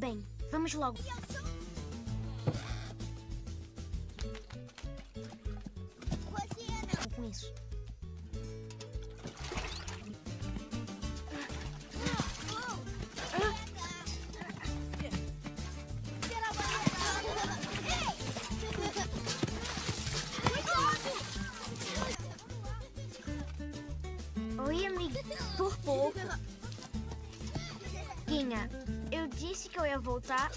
Bem, vamos logo. Voltar.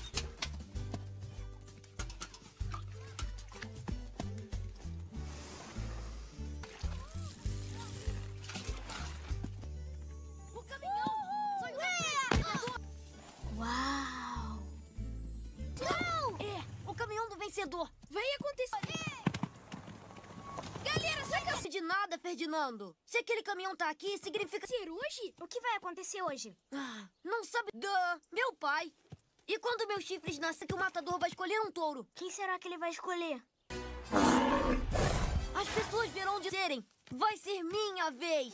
O caminhão! Uau! É, o caminhão do vencedor! Vai acontecer. Galera, saca De nada, Ferdinando! Se aquele caminhão tá aqui, significa... ser hoje? O que vai acontecer hoje? Ah, não sabe... Duh, meu pai! E quando meus chifres nascer, que o matador vai escolher um touro? Quem será que ele vai escolher? As pessoas verão de serem. Vai ser minha vez.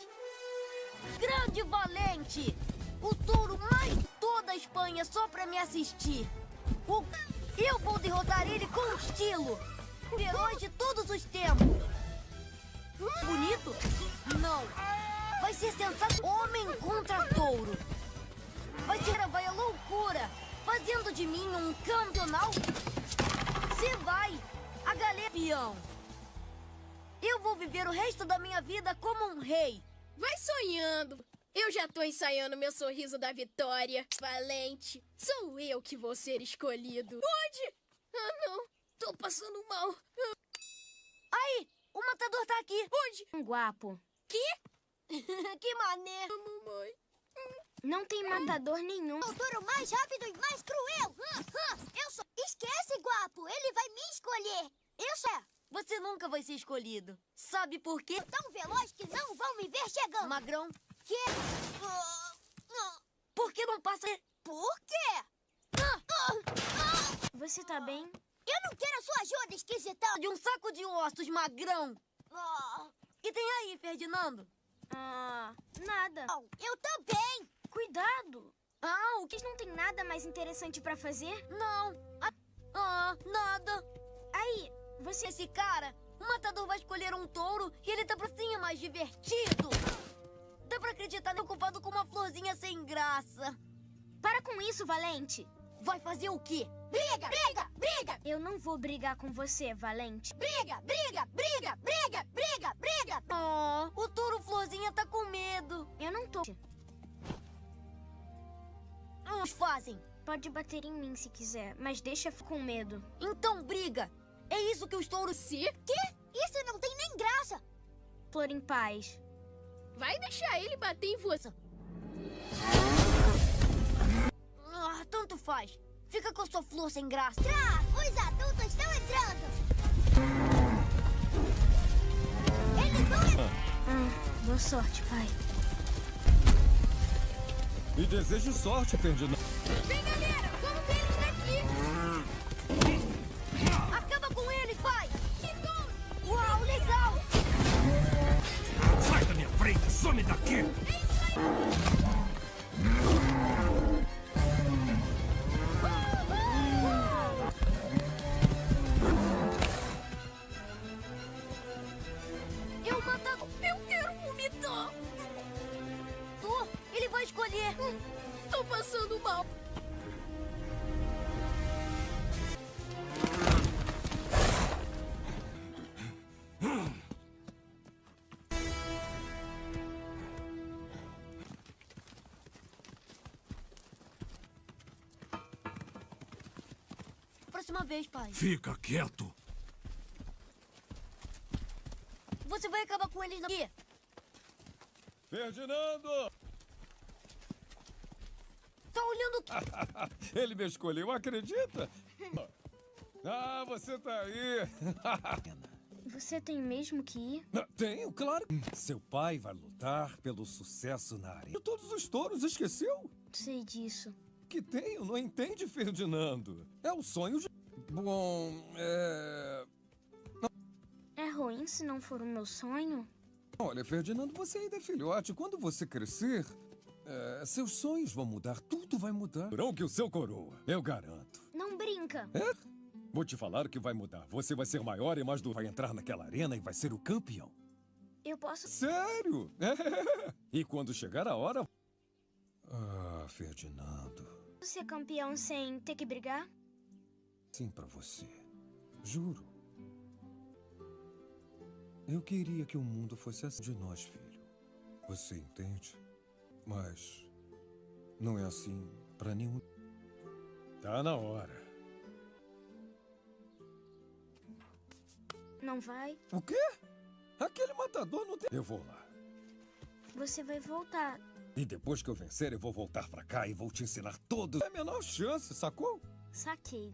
Grande valente. O touro mais de toda a Espanha só pra me assistir. O... Eu vou derrotar ele com estilo. Herói de todos os tempos. Bonito? Não. Vai ser sensato homem contra touro. Vai ser vai a loucura. Fazendo de mim um campeonal. Você vai. A galera peão. Eu vou viver o resto da minha vida como um rei. Vai sonhando. Eu já tô ensaiando meu sorriso da vitória. Valente, sou eu que vou ser escolhido. Onde? Ah, não. Tô passando mal. Aí, o matador tá aqui. Onde? Um guapo. que mané. Mamãe. Não tem matador nenhum. O touro mais rápido e mais cruel. Eu sou... Esquece, guapo. Ele vai me escolher. Eu sou Você nunca vai ser escolhido. Sabe por quê? tão veloz que não vão me ver chegando. Magrão, Que? Ah, por que não passa... Por quê? Você tá bem? Eu não quero a sua ajuda, esquisitão. de um saco de ossos, magrão? Ah, que tem aí, Ferdinando? Ah, nada. eu também. Cuidado. Ah, o que... Não tem nada mais interessante pra fazer? Não. Ah, ah, nada. Aí, você... Esse cara, o matador vai escolher um touro e ele tá pra cima mais divertido. Dá pra acreditar nele ocupado com uma florzinha sem graça. Para com isso, Valente. Vai fazer o quê? Briga, briga, briga, Eu não vou brigar com você, Valente. briga, briga, briga, briga, briga, briga. Oh, o touro florzinha tá com medo. Eu não tô. Uns fazem. Pode bater em mim se quiser, mas deixa com medo. Então briga. É isso que os touros... Se? Quê? Isso não tem nem graça. Flor em paz. Vai deixar ele bater em você. Ah, tanto faz. Fica com a sua flor sem graça. Tra, os adultos estão entrando. Eles vão entrar. Ah, boa sorte, pai. E desejo sorte, Ferdinando. Vem, galera, vamos ver eles daqui. Acaba com eles, pai! Uau, legal! Sai da minha frente, some daqui! Eu escolher. Tô passando mal. Próxima vez, pai. Fica quieto. Você vai acabar com eles aqui. Ferdinando! Tá olhando o quê? Ele me escolheu, acredita? Ah, você tá aí. Você tem mesmo que ir? Tenho, claro. Seu pai vai lutar pelo sucesso na área. De todos os touros, esqueceu? Sei disso. Que tenho, não entende, Ferdinando? É o sonho de... Bom, é... É ruim se não for o meu sonho? Olha, Ferdinando, você ainda é filhote. Quando você crescer, É, seus sonhos vão mudar, tudo vai mudar. Não que o seu coroa, eu garanto. Não brinca. É? Vou te falar o que vai mudar. Você vai ser maior e mais do... Vai entrar naquela arena e vai ser o campeão. Eu posso. Sério? É. E quando chegar a hora... Ah, Ferdinando. ser campeão sem ter que brigar? Sim, pra você. Juro. Eu queria que o mundo fosse assim de nós, filho. Você entende? Mas não é assim pra nenhum. Tá na hora. Não vai? O quê? Aquele matador não tem. Eu vou lá. Você vai voltar. E depois que eu vencer, eu vou voltar pra cá e vou te ensinar todos. É a menor chance, sacou? Saquei.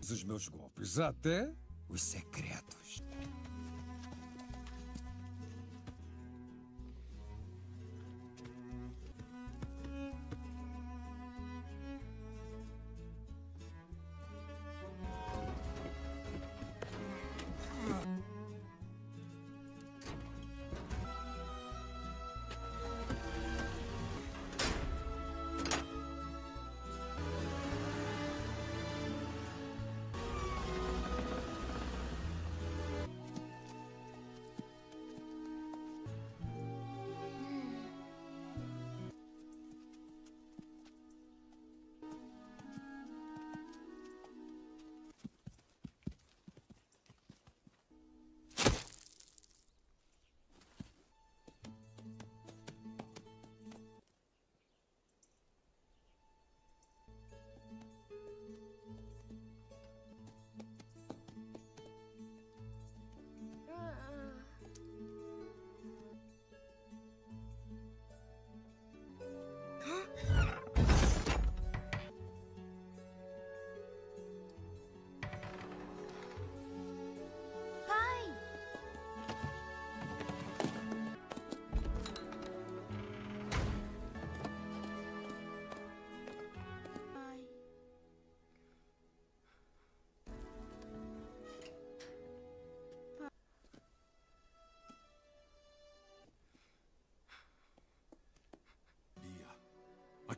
Os meus golpes, até os secretos.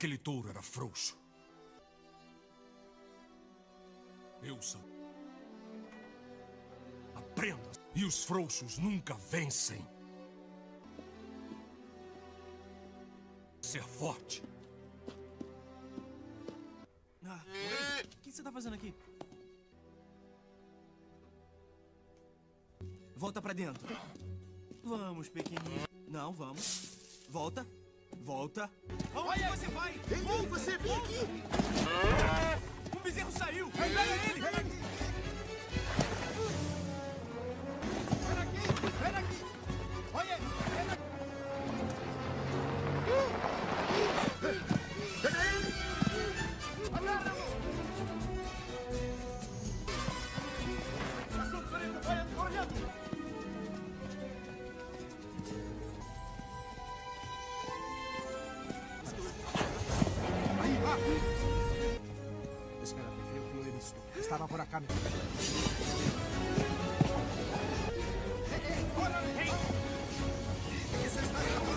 Aquele touro era frouxo. Eu sou. Aprenda. E os frouxos nunca vencem. Ser forte. Ah? O que você tá fazendo aqui? Volta pra dentro. Vamos, pequenininho. Não, vamos. Volta. Volta. Aonde você vai? Ei, você vem aqui! Um bezerro saiu! Pega ele! Vem aqui! estaba por acá. ¡Hey, hey!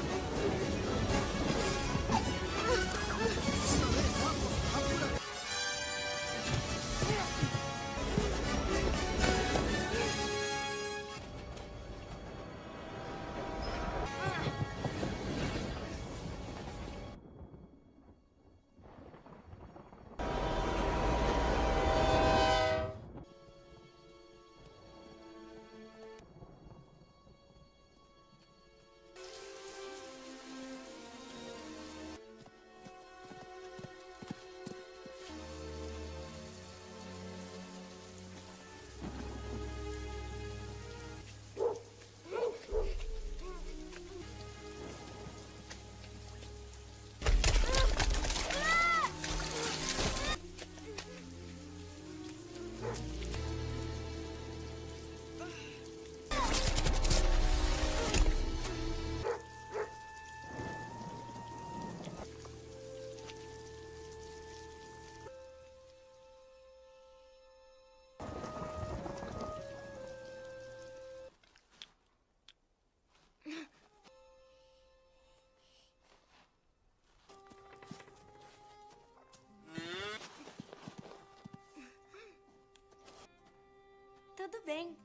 Bem.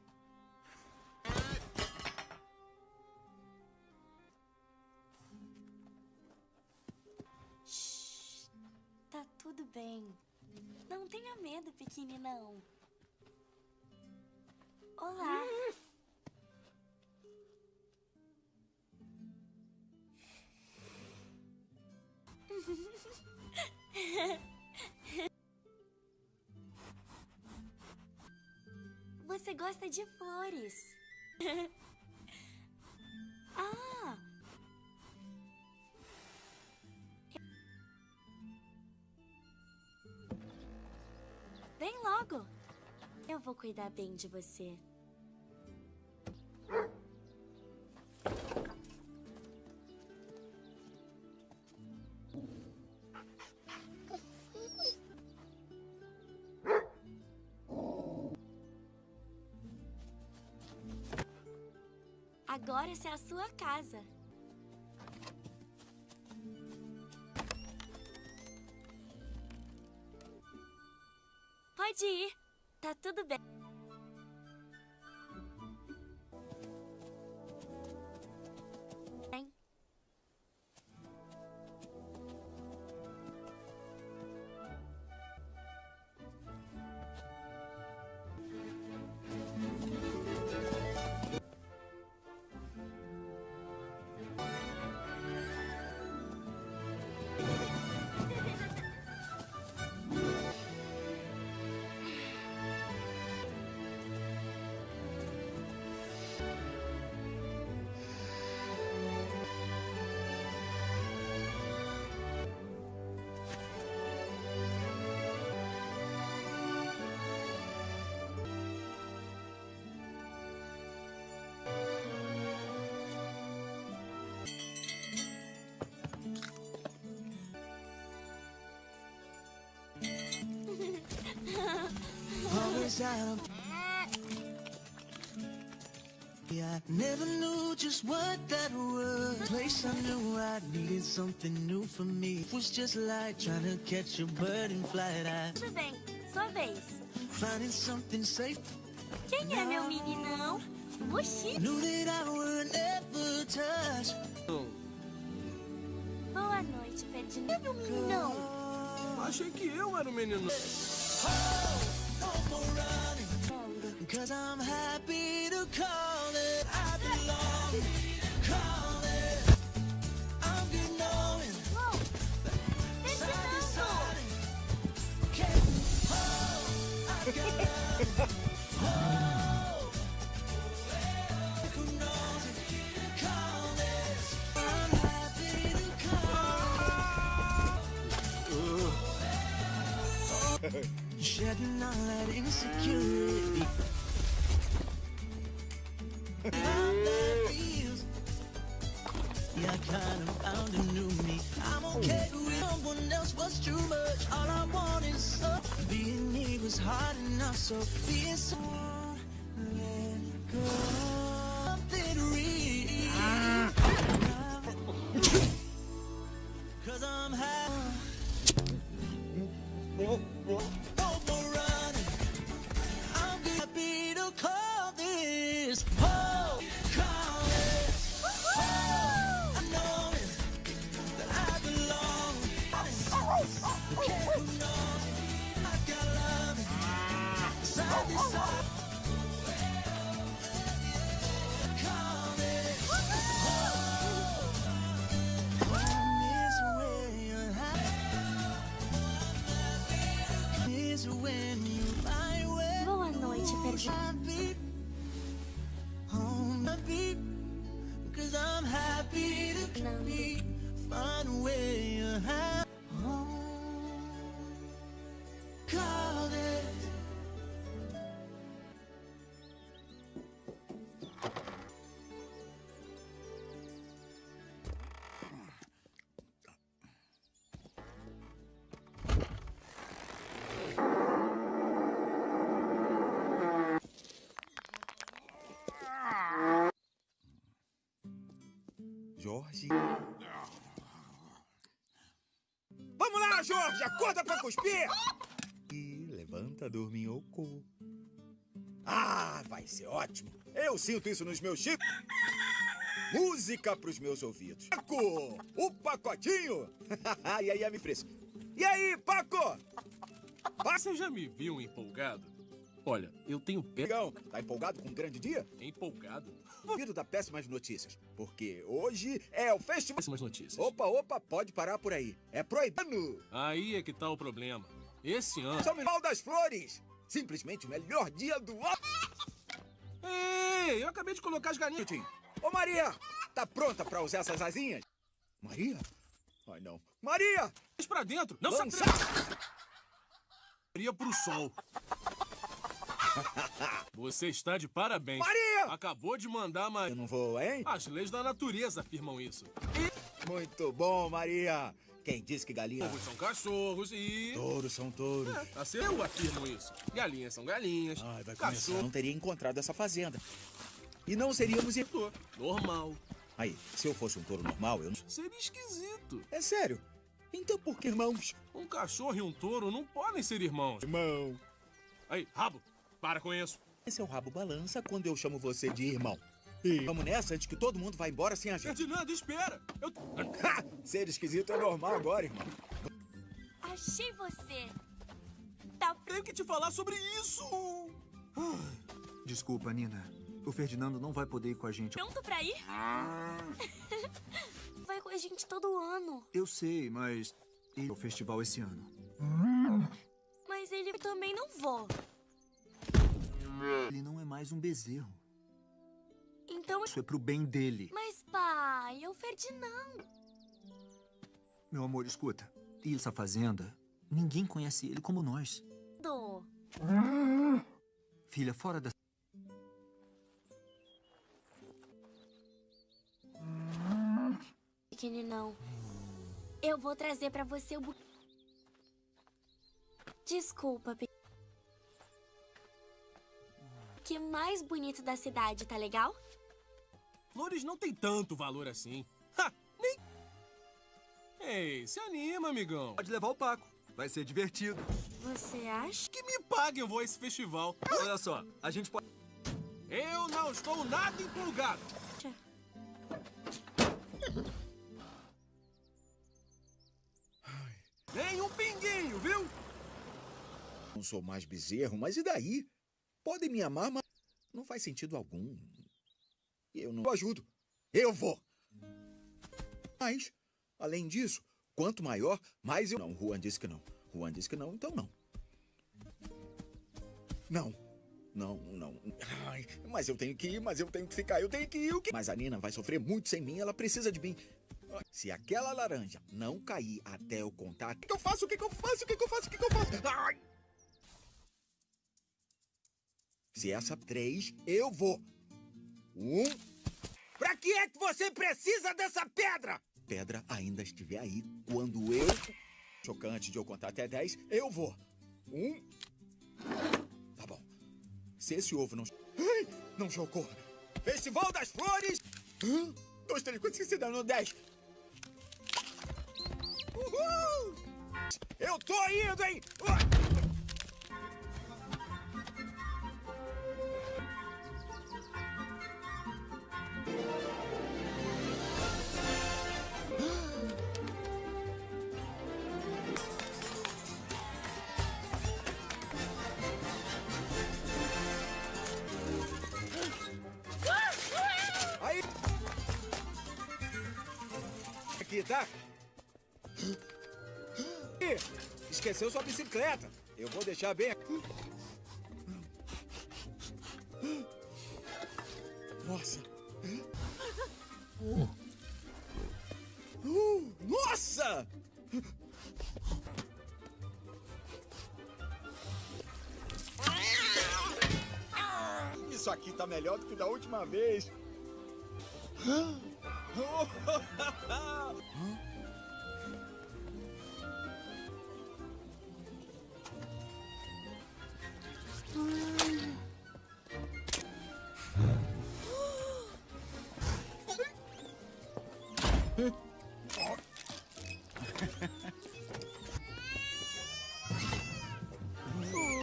Shhh, tá tudo bem. Não tenha medo, pequeninão. Olá. Você flores. ah! Vem logo. Eu vou cuidar bem de você. Casa. Always out of yeah, I never knew just what that was. Place I knew I needed something new for me. It was just like trying to catch a bird and fly it out. Tudo bem. Sua vez. Finding something safe. Quem é meu meninão? Oxi. Knew that I would never touch. Boa noite, Pedrinho. É meu meninão. Achei que eu era o menino. Oh! Cause I'm happy to call it I belong. Call it. I'm good knowing. Side. Can't hold. I got. Shedding all that insecurity. How that feels. Yeah, I kind of found a new me. I'm okay with someone else was too much. All I want is. Being me was hard enough, so being Jorge. Vamos lá, Jorge! Acorda pra cuspir! E levanta, dorminhoco. Ah, vai ser ótimo. Eu sinto isso nos meus chips. Música pros meus ouvidos. Paco! O pacotinho! e aí, me fresco. E aí, Paco? Você já me viu empolgado? Olha, eu tenho pé. Legal. Tá empolgado com um grande dia? Empolgado? Ouvido da péssimas notícias. Porque hoje é o festival. Péssimas notícias. Opa, opa, pode parar por aí. É proibido. Aí é que tá o problema. Esse ano. São Miguel das Flores! Simplesmente o melhor dia do ano! Ei, eu acabei de colocar as galinhas. Ô, Maria! Tá pronta pra usar essas asinhas? Maria? Ai, não. Maria! Mas pra dentro! Não Lança. se atreva! Maria pro sol. Você está de parabéns. Maria! Acabou de mandar Maria. Eu não vou, hein? As leis da natureza afirmam isso. Muito bom, Maria! Quem disse que galinha... Touros são cachorros e... Touros são touros. É, assim eu afirmo isso. Galinhas são galinhas. Ai, vai começar. Cachorro... Não teria encontrado essa fazenda. E não seríamos... Normal. Aí, se eu fosse um touro normal, eu não... Seria esquisito. É sério? Então por que irmãos? Um cachorro e um touro não podem ser irmãos. Irmão. Aí, rabo, para com isso. Esse é o rabo balança quando eu chamo você de irmão. E vamos nessa antes que todo mundo vá embora sem a gente. Ferdinando, espera! Eu... Ha! Ser esquisito é normal agora, irmão. Achei você. Tá Tenho que te falar sobre isso! Desculpa, Nina. O Ferdinando não vai poder ir com a gente. pronto pra ir? Vai com a gente todo ano. Eu sei, mas ele é o festival esse ano. Mas ele também não vou. Ele não é mais um bezerro. Então. Isso é pro bem dele. Mas, pai, é o Ferdinando. Meu amor, escuta. E essa fazenda, ninguém conhece ele como nós. Do. Filha, fora da. Pequeninão. Eu vou trazer pra você o bu... Desculpa, pe... Que mais bonito da cidade, tá legal? Flores não tem tanto valor assim. Ha! Nem... Ei, se anima, amigão. Pode levar o Paco. Vai ser divertido. Você acha? Que me paguem eu vou a esse festival. Olha só, a gente pode. Eu não estou nada empolgado. Nem um pinguinho, viu? Não sou mais bezerro, mas e daí? Podem me amar, mas não faz sentido algum. Eu não ajudo. Eu vou. Mas, além disso, quanto maior, mais eu... Não, Juan disse que não. Juan disse que não, então não. Não. Não, não. Ai, mas eu tenho que ir, mas eu tenho que ficar, eu tenho que ir. O quê? Mas a Nina vai sofrer muito sem mim, ela precisa de mim. Se aquela laranja não cair até eu contar, o que eu faço? O que eu faço? O que eu faço? O que eu faço? Ai! Se essa três, eu vou. Um. Pra que é que você precisa dessa pedra? Pedra ainda estiver aí quando eu. Chocante de eu contar até dez, eu vou. Um. Tá bom. Se esse ovo não. Ai, não chocou. Festival das Flores! Um, dois, três, quatro, cinco, seis, sete, dez. Uhul! Eu tô indo, hein? Aí! Aqui, tá? Ih, Esqueceu sua bicicleta. Eu vou deixar bem aqui. Nossa. Uh, nossa! Isso aqui tá melhor do que da última vez.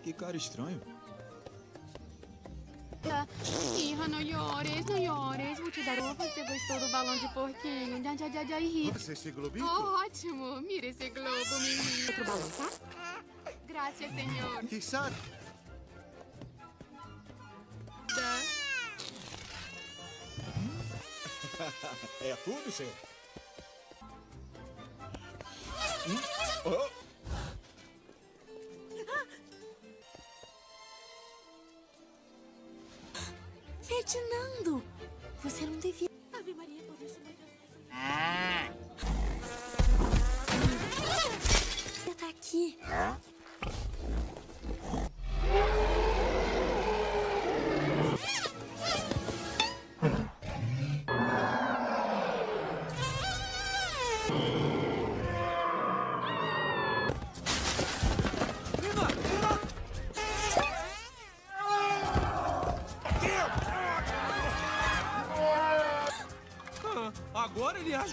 Que cara estranho. Nina, não llores, não llores. Vou te dar uma. Você gostou do balão de porquinho? Já, já, já, já, ri. Nossa, esse globinho? Oh, ótimo. Mira esse globo, menino. Outro balão, tá? Graças, senhor. Que sabe? Da. é tudo, senhor? Hum? Oh. Ferdinando, você não devia. Ave Maria,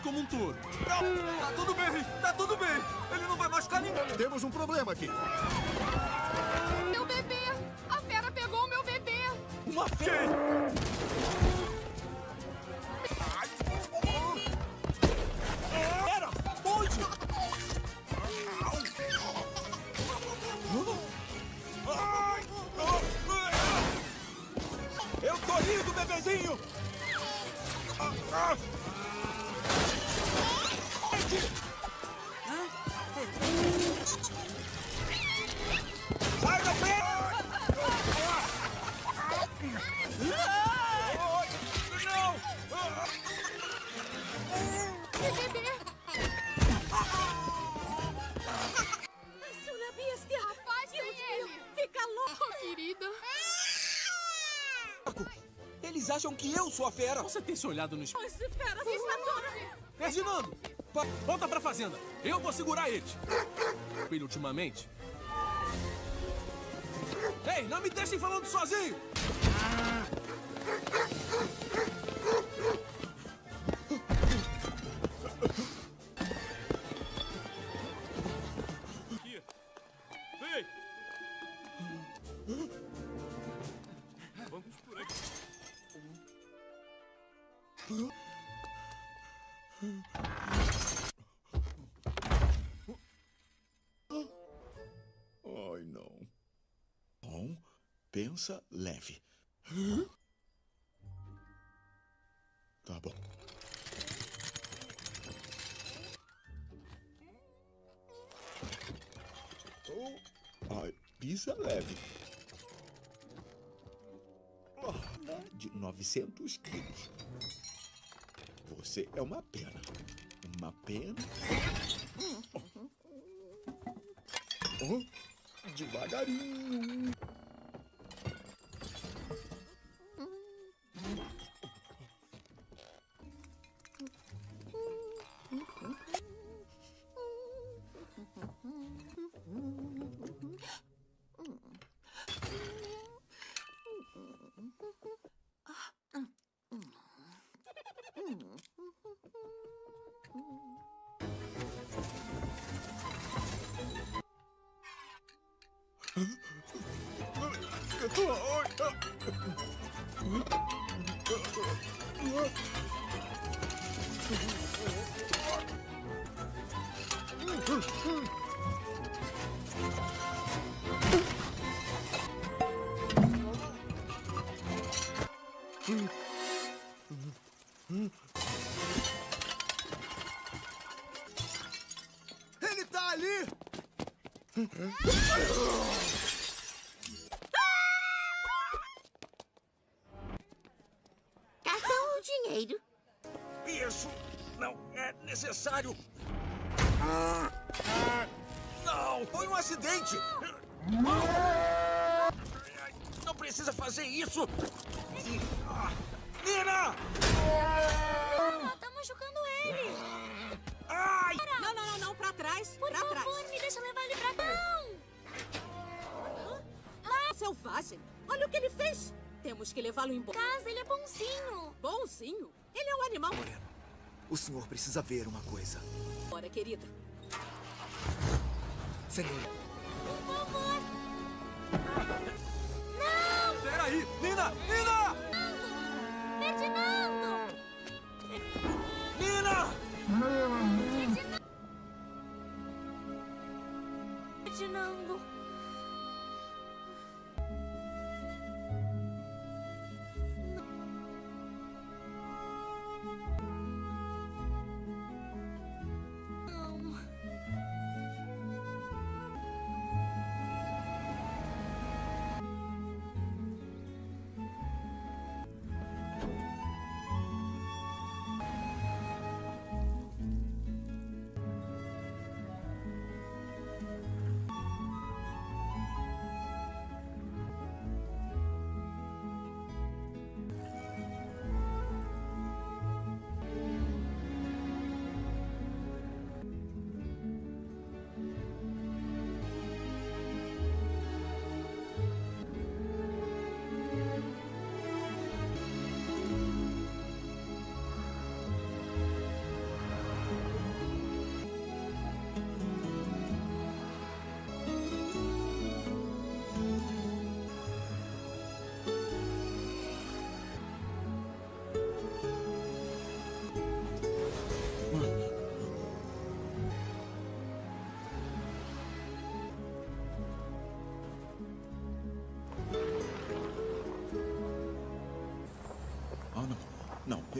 como um touro. Não, tá tudo bem, tá tudo bem. Ele não vai machucar ninguém. Temos um problema aqui. Eu sou a fera. Você tem se olhado no espelho? Esse fera está toda... Ferdinando! pa- Volta pra fazenda! Eu vou segurar eles! Ele ultimamente? Ei, não me deixem falando sozinho! Pisa leve. De 900 quilos. Você é uma pena. Uma pena. Oh, devagarinho. Ele acidente. Não precisa fazer isso. Ah, Nina! Tá machucando ele. Ai! Não, não, não, não, pra trás, Por pra favor, trás. me deixa levar ele pra cá. Ah, selvagem, olha o que ele fez. Temos que levá-lo embora. Casa, ele é bonzinho. Bonzinho? Ele é um animal. O senhor precisa ver uma coisa. Bora, querida. Senhor, favor. Peraí! Nina! Nina!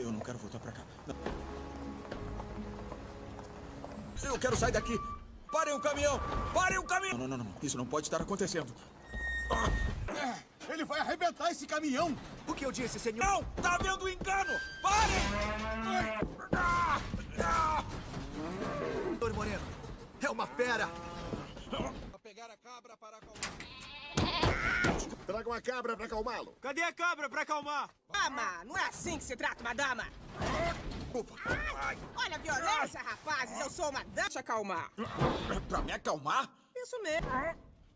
Eu não quero voltar pra cá. Não. Eu quero sair daqui. Parem o caminhão! Parem o caminhão! Não, não, não, não. Isso não pode estar acontecendo. Ele vai arrebentar esse caminhão! O que eu disse, senhor? Não! Tá havendo engano! Parem! Doutor Moreno, é uma fera! Traga uma cabra pra acalmá-lo. Cadê a cabra pra acalmar? Dama, não é assim que se trata uma dama. Olha a violência, rapazes. Eu sou uma dama. Deixa acalmar. Pra me acalmar? Isso mesmo.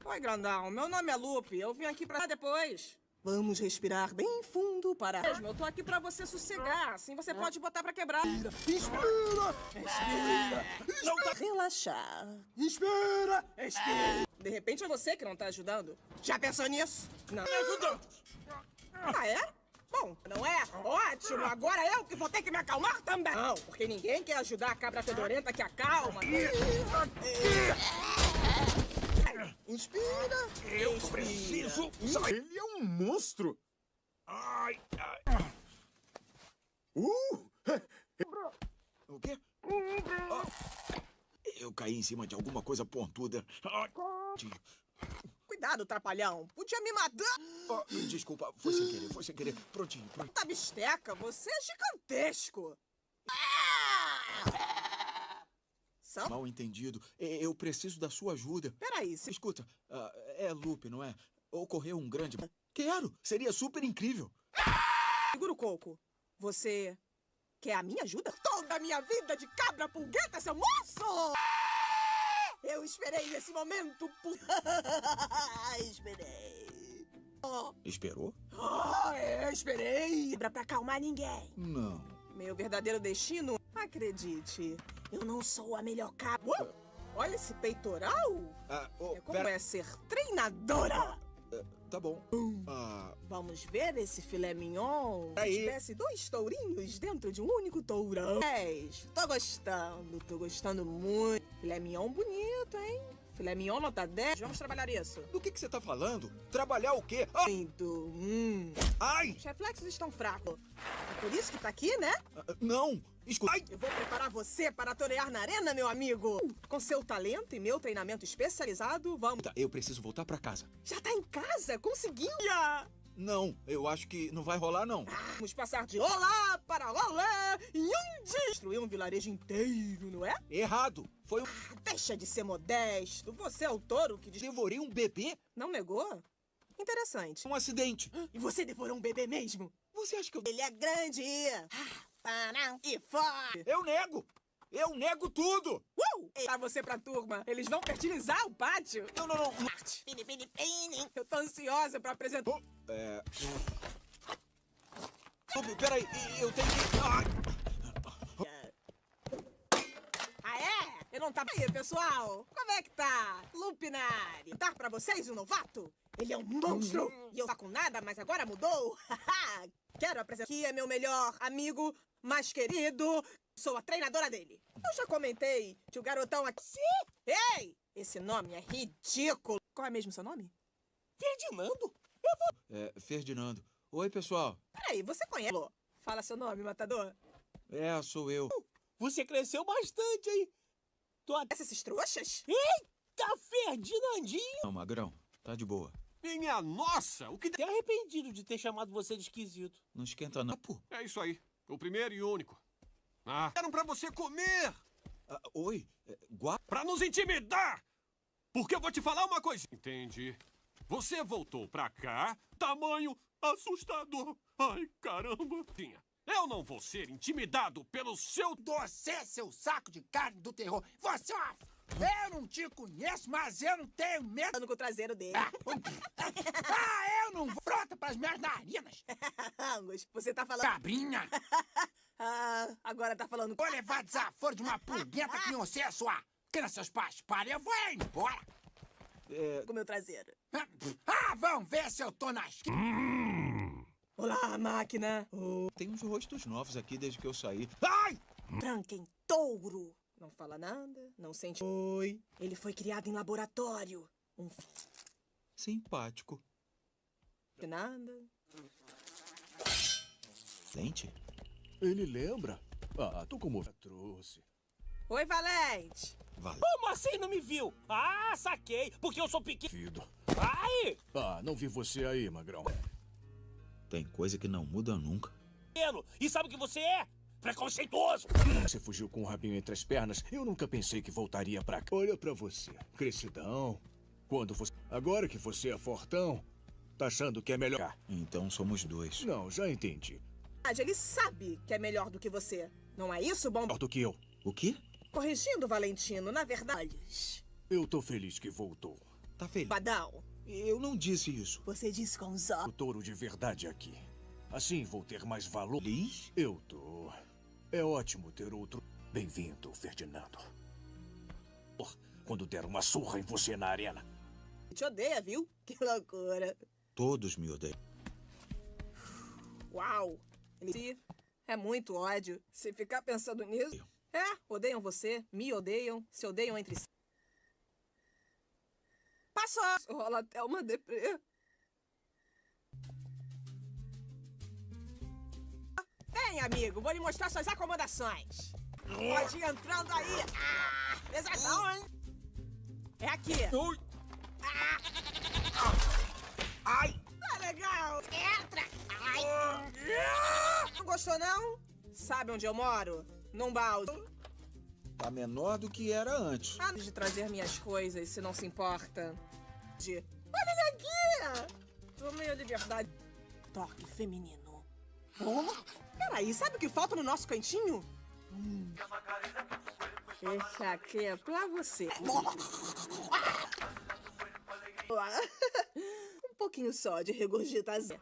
Oi, grandão. Meu nome é Lupe. Eu vim aqui pra depois. Vamos respirar bem fundo para... Mesmo, Eu tô aqui pra você sossegar. Assim você pode botar pra quebrar. Inspira! Respira. Não tá... Relaxar. Inspira! Respira. De repente é você que não tá ajudando. Já pensou nisso? Não. Me ajudando. Ah, é? Bom, não é? Ótimo, agora eu que vou ter que me acalmar também. Não, porque ninguém quer ajudar a cabra fedorenta que acalma. Inspira. Eu Expira. preciso sair. Ele é um monstro! Ai, ai. Uh! O quê? Eu caí em cima de alguma coisa pontuda. Cuidado, trapalhão. Podia me matar. ah, desculpa, foi sem querer, foi sem querer. Prontinho, prontinho. Tá bisteca, você é gigantesco. São? Mal entendido. Eu preciso da sua ajuda. Peraí, se... Escuta, ah, é Lupe, não é? Ocorreu um grande... Quero! Seria super incrível. Segura o coco. Você quer a minha ajuda? Toda a minha vida de cabra pulgueta, seu moço! Eu esperei esse momento por... esperei. Oh, Esperou? oh, eu esperei. Pra pra acalmar ninguém. Não. Meu verdadeiro destino, acredite, eu não sou a melhor cabra. Uou, Olha esse peitoral. Ah, oh, É como pera- é ser treinadora. Tá bom. Ah, Vamos ver esse filé mignon? Aí. Tivesse dois tourinhos dentro de um único tourão. Dez. Tô gostando, tô gostando muito. Filé mignon bonito, hein? Filé mignon nota 10. Vamos trabalhar isso. do que, que você tá falando? Trabalhar o quê? Ah. Hum. ai! Os reflexos estão fracos. É por isso que tá aqui, né? Ah, não! Escuta. Ai! Eu vou preparar você para torear na arena, meu amigo. Com seu talento e meu treinamento especializado, vamos... Tá, eu preciso voltar pra casa. Já tá em casa? Conseguiu? Não, eu acho que não vai rolar, não. Vamos passar de olá para olá em um dia. Destruir um vilarejo inteiro, não é? Errado! Foi um... Deixa de ser modesto. Você é o touro que... Devorei um bebê? Não negou? Interessante. Um acidente. E você devorou um bebê mesmo? Você acha que eu... Ele é grande. Para e fora. Eu nego! Eu nego tudo! Uh! Pra você pra turma. Eles vão fertilizar o pátio. Não, não, não. Pini, pini, pini. Eu tô ansiosa pra apresentar... É... Lupe, peraí, eu tenho que... Ah, é? Eu não tava aí, pessoal. Como é que tá? Lupinari. Tá pra vocês um novato? Ele é um monstro. E eu tá com nada, mas agora mudou. Quero apresentar aqui é meu melhor amigo, mais querido. Sou a treinadora dele. Eu já comentei que o garotão aqui... Sim! Ei! Esse nome é ridículo. Qual é mesmo seu nome? Ferdinando? Eu vou... É, Ferdinando. Oi, pessoal. Peraí, você conhece... Fala seu nome, matador. É, sou eu. Você cresceu bastante, hein? Tu conhece esses trouxas? Eita, Ferdinandinho! Não, Magrão, tá de boa. Minha nossa, o que... Até arrependido de ter chamado você de esquisito. Não esquenta não. Pô. É isso aí. O primeiro e único. Ah, eram pra você comer! Ah, oi, é, gua... Pra nos intimidar! Porque eu vou te falar uma coisa. Entendi. Você voltou pra cá, tamanho assustador. Ai, caramba. Tinha. Eu não vou ser intimidado pelo seu... Você, seu saco de carne do terror. Você é uma... Eu não te conheço, mas eu não tenho medo... com o traseiro dele. Ah, ah eu não vou... Frota pras minhas narinas. Angus, você tá falando... Cabrinha. ah, agora tá falando... Vou levar desaforo de uma pulguenta que você é sua... Que seus pais parem, eu vou embora. É... Com o meu traseiro. Ah, vamos ver se eu tô na esquina. Hum. Olá, máquina. Oh. Tem uns rostos novos aqui desde que eu saí. Ai! Tranquem touro. Não fala nada, não sente... Oi. Ele foi criado em laboratório. Um... Simpático. Nada. Dente? Ele lembra? Ah, tô como... Trouxe. Oi, Valente. Valente. Como assim não me viu? Ah, saquei. Porque eu sou pequeno. Fido. Ai! Ah, não vi você aí, Magrão. Tem coisa que não muda nunca. E sabe o que você é? Preconceituoso! Você fugiu com o rabinho entre as pernas. Eu nunca pensei que voltaria pra cá. Olha pra você. Crescidão. Quando você... Agora que você é fortão, tá achando que é melhor... Então somos dois. Não, já entendi. Ele sabe que é melhor do que você. Não é isso, bom? Melhor do que eu. O quê? Corrigindo, Valentino, na verdade... Eu tô feliz que voltou. Tá feliz? Badal. Eu não disse isso. Você disse com os O touro de verdade aqui. Assim vou ter mais valor. Feliz? Eu tô. É ótimo ter outro. Bem-vindo, Ferdinando. Quando der uma surra em você na arena. Te odeia, viu? Que loucura. Todos me odeiam. Uau! Ele é muito ódio. Se ficar pensando nisso. É, odeiam você, me odeiam, se odeiam entre si. Passou! Rola até uma deprê. Amigo, vou lhe mostrar suas acomodações. Pode ir entrando aí. Ah, pesadão, hein? É aqui. Ah. Ai! Tá legal. Entra! Ai! Não gostou, não? Sabe onde eu moro? Num balde. Tá menor do que era antes. Antes de trazer minhas coisas, se não se importa. De... Olha ele aqui! Tomei a liberdade. Toque feminino. Oh, peraí, sabe o que falta no nosso cantinho? Hum. Esse aqui é pra você. um pouquinho só de regurgitação.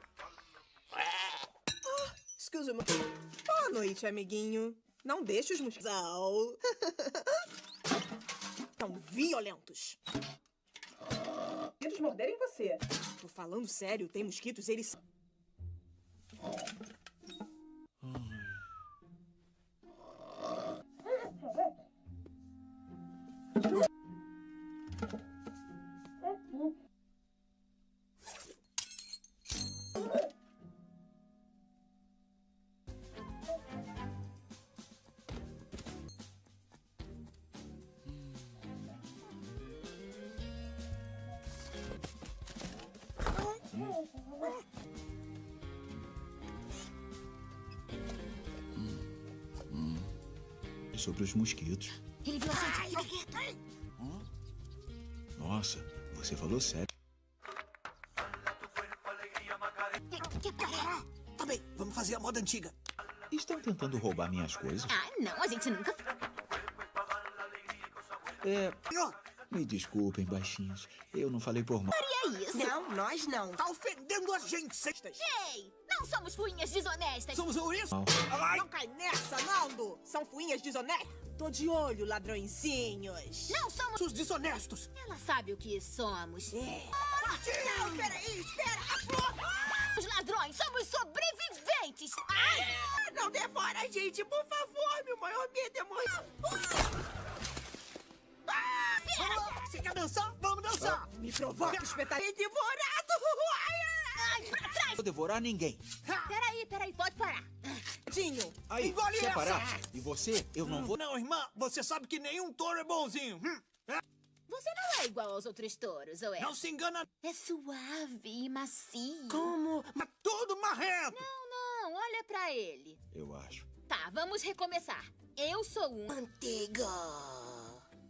Ah, excuse me. Boa noite, amiguinho. Não deixe os mosquitos. Tão violentos. Eles morderem você. Tô falando sério, tem mosquitos, eles. Sobre os mosquitos. Ele viu a Hum? Nossa, você falou sério. Tá bem, vamos fazer a moda antiga. Estão tentando roubar minhas coisas? Ah, não, a gente nunca... É... Me desculpem, baixinhos. Eu não falei por mal. Faria isso. Não, nós não. Tá ofendendo a gente, cestas. Ei, não somos fuinhas desonestas. Somos? Ai. Não cai nessa, Naldo. São fuinhas desonestas. Tô de olho, ladrõezinhos. Não somos... Os desonestos. Ela sabe o que somos. É. forte! Não, peraí, espera! A flor! Os ladrões somos sobreviventes! Ai! Ah, Não devora a gente, por favor! Meu maior medo é morrer! Ah, Você quer dançar? Vamos dançar! Me provoca, espetarei devorado! Ai, ai, pra trás! vou devorar ninguém. Peraí, peraí, pode parar. Tinho, Aí, Engole quer essa! parar? E você? Eu não vou... Não, irmã, você sabe que nenhum touro é bonzinho. Hum. Você não é igual aos outros touros, ou é? Não se engana. É suave e macio. Como? Mas tudo marrento. Não, não, olha pra ele. Eu acho. Tá, vamos recomeçar. Eu sou um... Manteiga.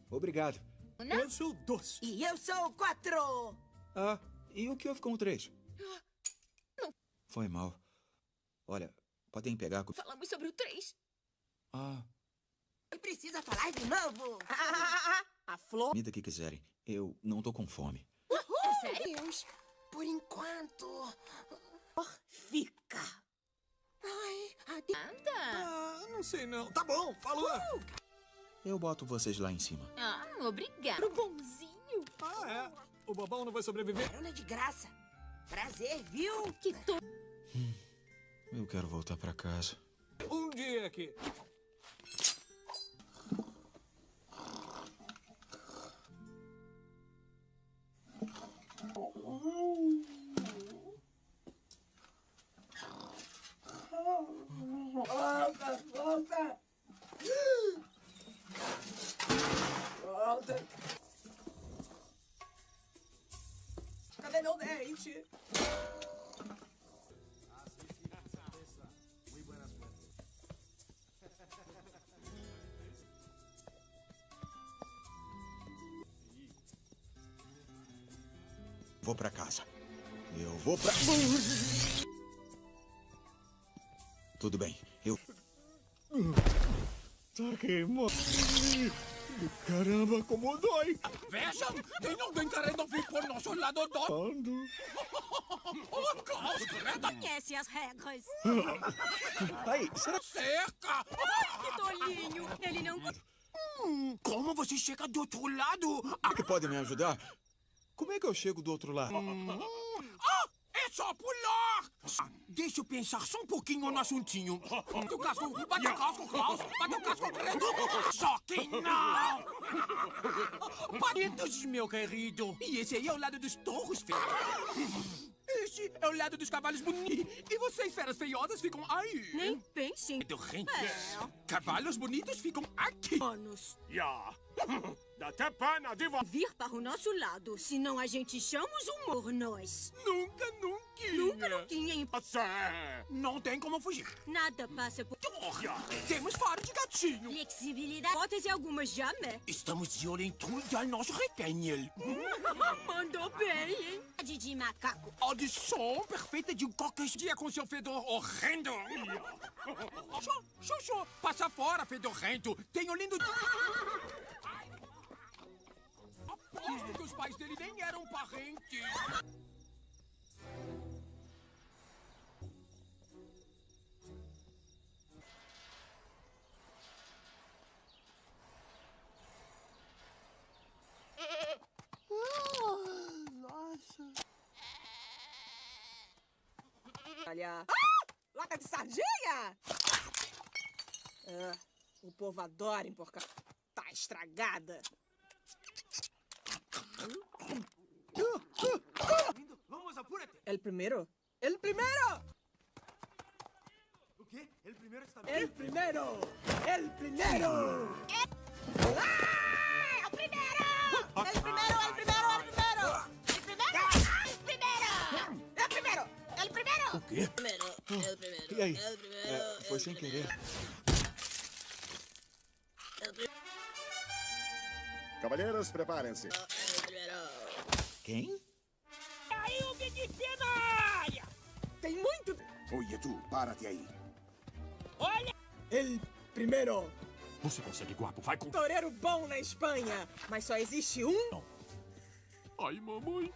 Obrigado. Não? Eu sou doce. E eu sou o quatro. Ah, e o que houve com o três? Foi mal. Olha, podem pegar... com- Falamos sobre o 3. Ah, Precisa falar de novo. Ah, a flor. comida que quiserem. Eu não tô com fome. É sério? Deus, por enquanto. Fica. Ai, ade... Anda. Ah, não sei não. Tá bom, falou. Eu boto vocês lá em cima. Ah, obrigado. Bonzinho. Ah, é. O bobão não vai sobreviver. Carona de graça. Prazer, viu? Que to... Eu quero voltar pra casa. Um dia aqui. Volta, volta. Volta. Cadê meu dente? Vou pra casa. Eu vou pra... Tudo bem, eu... Tá queimando. Caramba, como dói. Vejam, tem alguém querendo vir por nosso lado do... Ando. Oh, Klaus, Greta! Conhece as regras. Aí, será... Cerca! Que tolinho. Ele não... Hum, como você chega do outro lado? que podem me ajudar? Como é que eu chego do outro lado? Ah, é só pular! Deixa eu pensar só um pouquinho no assuntinho. Bate o casco, bate o casco, Klaus! Bate o casco, Greta! Só que não! Palitos, meu querido! E esse aí é o lado dos touros feios. Este é o lado dos cavalos bonitos. E vocês, feras feiosas, ficam aí. Nem pensem. Dorrentes. Cavalos bonitos ficam aqui. Anos. Dá até pena de vo... Vir para o nosso lado, senão a gente chama os humor nós. Nunca, nunca. Nunca, nunca, hein? Você. Não tem como fugir. Nada passa por... Temos faro de gatinho. Flexibilidade. Botas e algumas jamais. Estamos de olho em tudo ao nosso retenho. Mandou bem, hein? De macaco. Audição perfeita de um qualquer dia com seu fedor horrendo. Xô, xô, xô. Passa fora, fedorrento. Tenho lindo... Aposto que os pais dele nem eram parentes. Nossa. Olha. Ah! Lata de sardinha! Ah, o povo adora emporcar. Tá estragada. Vamos, apúrate. El primero. El primero. O quê? Ele primeiro está El primero. El primero. ¡Ah! ¡El primero! ¡El primero, el primero, el primero! ¡El primero! ¡El primero! El primero. El primero. O quê? Primero. El primero. El primero. É, foi sem querer. El primero. Quem? Aí o BBC na área. Tem muito. Oye, tu, párate aí. Olha. El primero. Você consegue, guapo. Vai com... Toureiro bom na Espanha. Mas só existe um. Ai, mamãe.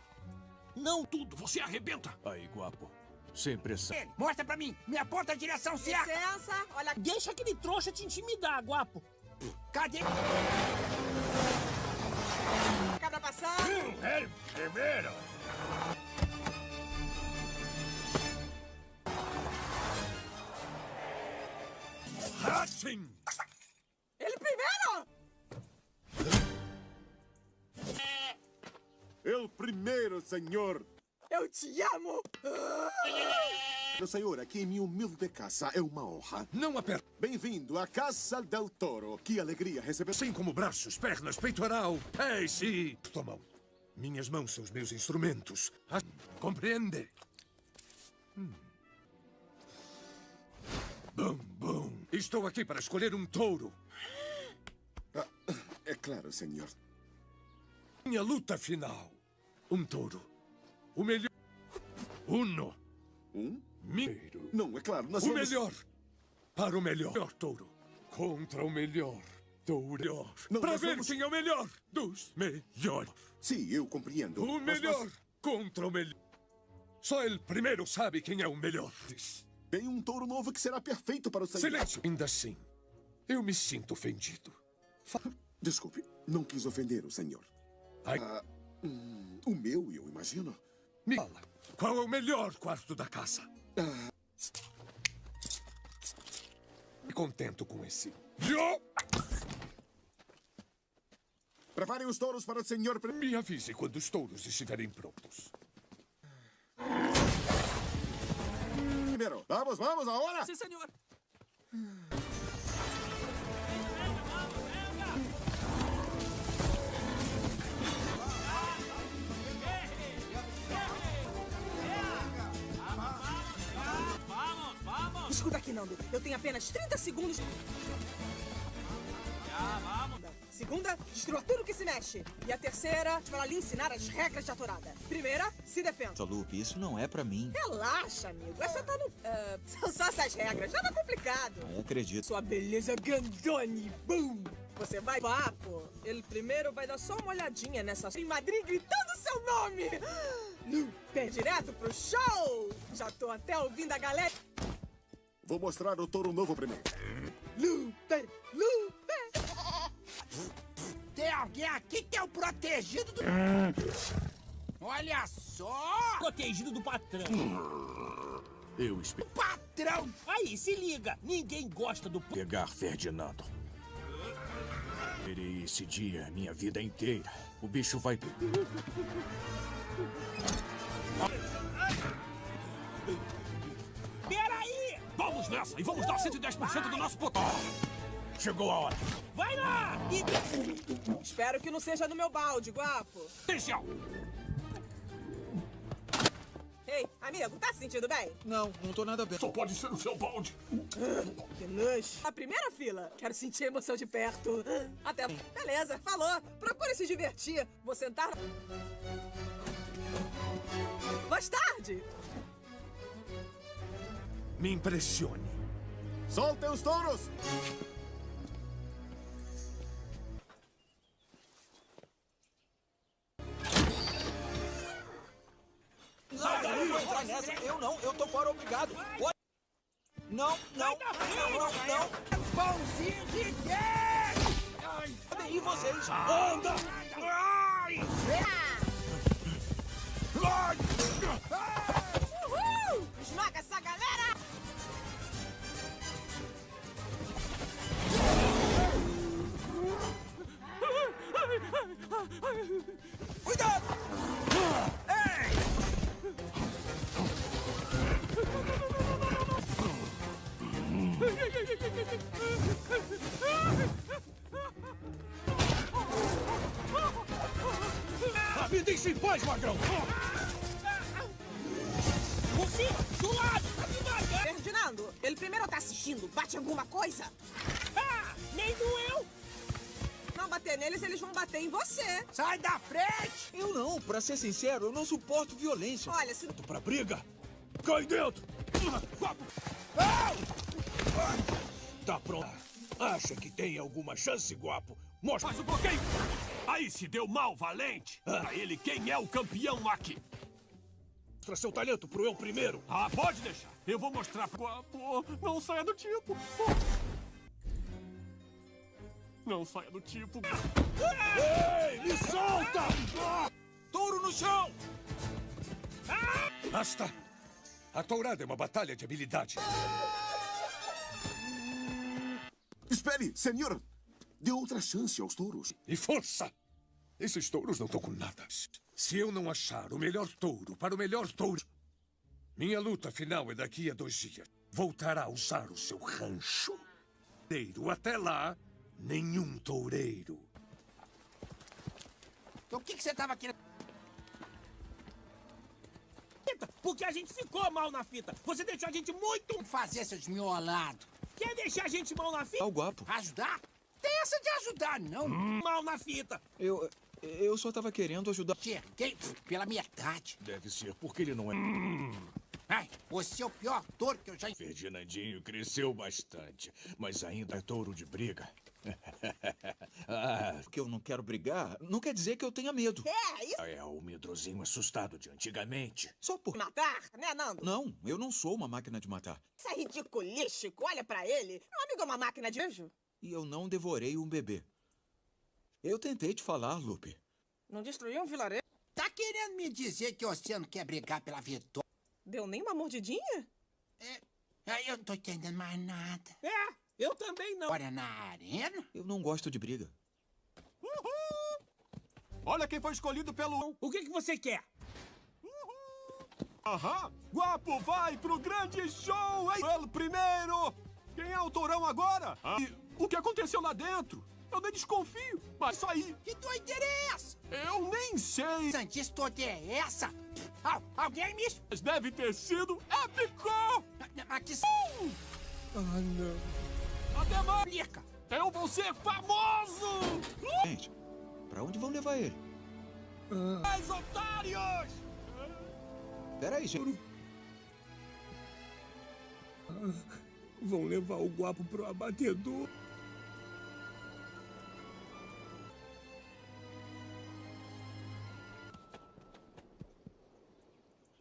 Não tudo, você arrebenta. Aí, guapo. Sem pressão. Ele, mostra pra mim. Me aponta a direção certa. Licença. Olha. Deixa aquele trouxa te intimidar, guapo. Cadê? Cabra pra começar! É primeiro! Hatching! Ele primeiro! Eu primeiro, senhor. Eu te amo! Meu senhor, aqui em minha humilde casa é uma honra. Não aperta. Bem-vindo à Casa del Toro. Que alegria receber... Assim como braços, pernas, peitoral. Ei, sim. Tua mão. Minhas mãos são os meus instrumentos. Ah, compreende? Hum. Bum, bum. Estou aqui para escolher um touro. Ah, é claro, senhor. Minha luta final. Um touro. O melhor. Uno. Um? Mineiro. Não, é claro, nós o vamos... melhor. Para o melhor touro. Contra o melhor touro. Não, para ver vamos- quem é o melhor dos melhores. Sim, eu compreendo. O melhor nós- contra o melhor. Só ele primeiro sabe quem é o melhor. Tem um touro novo que será perfeito para o senhor. Silêncio. Ainda assim, eu me sinto ofendido. Desculpe, não quis ofender o senhor. Ai. Ah, hum, o meu, eu imagino. Me fala, qual é o melhor quarto da casa? Ah, Me contento com esse. Preparem os touros para o senhor... me avise quando os touros estiverem prontos. Primeiro, vamos, vamos, agora! Sim, senhor! Escuta aqui, Nando. Eu tenho apenas 30 segundos. Segunda, destrua tudo que se mexe. E a terceira, para lhe ensinar as regras de atorada. Primeira, se defenda. Lupe, isso não é pra mim. Relaxa, amigo. Essa tá no. ah, são só essas regras. Nada complicado. Eu acredito. Sua beleza grandone. Boom! Você vai papo. Ele primeiro vai dar só uma olhadinha nessa em Madrid gritando seu nome. Lupe, direto pro show. Já tô até ouvindo a galera. Vou mostrar o touro novo primeiro. Lupe, Lupe. Tem alguém aqui que é o protegido do... Olha só! Protegido do patrão. Eu espero Patrão! Aí, se liga. Ninguém gosta do... pegar Ferdinando. Esperei esse dia a minha vida inteira. O bicho vai. Nessa e vamos dar 110% do nosso potencial. Chegou a hora. Vai lá! E... Espero que não seja no meu balde, guapo. Potencial! Ei, amigo, tá se sentindo bem? Não, não tô nada bem. Só pode ser o seu balde. Que nojo. A primeira fila. Quero sentir a emoção de perto. Até. Beleza, falou. Procure se divertir. Vou sentar. Mais tarde. Me impressione. Soltem os touros! Sai daí, vou entrar nessa. Eu não, eu tô fora, obrigado. Pode- Não, não, não, não, não. Pãozinho de! Podem ir vocês. Anda! Ai! Uhul! Esmaga essa galera! Cuidado! Ah, me deixe em paz, magrão! Cima! Do lado! Matando! Ferdinando, ele primeiro tá assistindo. Bate alguma coisa? Ah! Nem doeu! Não bater neles, eles vão bater em você. Sai da frente! Eu não, pra ser sincero, eu não suporto violência. Olha, se... Pra briga? Cai dentro! Tá pronto. Acha que tem alguma chance, guapo? Mostra. Faz o bloqueio! Aí se deu mal, valente! Pra ele, quem é o campeão aqui? Mostra seu talento pro eu primeiro. Ah, pode deixar. Eu vou mostrar pro... Guapo, não saia do tipo. Não saia do tipo. Ei, me solta! Touro no chão! Basta! A tourada é uma batalha de habilidade. Espere, senhor! Dê outra chance aos touros. E força! Esses touros não estão com nada. Se eu não achar o melhor touro para o melhor touro, minha luta final é daqui a dois dias. Voltará a usar o seu rancho. Toureiro, Até lá, nenhum toureiro. Então o que, que você tava querendo? Porque a gente ficou mal na fita. Você deixou a gente muito... Fazer seus miolados. Quer deixar a gente mal na fita? É o guapo. Ajudar? Tem essa de ajudar, não. Mal na fita. Eu. Eu só tava querendo ajudar. Cheguei pela metade. Deve ser porque ele não é. Ai, você é o pior touro que eu já... Ferdinandinho cresceu bastante, mas ainda é touro de briga. Ah, que eu não quero brigar não quer dizer que eu tenha medo. É, isso. É o medrosinho assustado de antigamente. Só por. Matar, né, Nando? Não, eu não sou uma máquina de matar. Isso é ridiculístico. Olha pra ele. Meu amigo é uma máquina de beijo. E eu não devorei um bebê. Eu tentei te falar, Lupe. Não destruiu um vilarejo? Tá querendo me dizer que você não quer brigar pela vitória? Deu nem uma mordidinha? É, eu não tô entendendo mais nada. É, eu também não. Olha na arena? Eu não gosto de briga. Olha quem foi escolhido pelo... O que, que você quer? Aham! Guapo vai pro grande show, hein? Pelo primeiro! Quem é o tourão agora? Ah. E o que aconteceu lá dentro? Eu nem desconfio, mas isso aí... Que doideira é essa? Eu nem sei! Sandice toda é essa? Al alguém me... Mas deve ter sido épico! Mas que... Ah, não. Até mais! Eu vou ser famoso! Gente, pra onde vão levar ele? Mais otários! Peraí, gente. Ah, vão levar o guapo pro abatedor.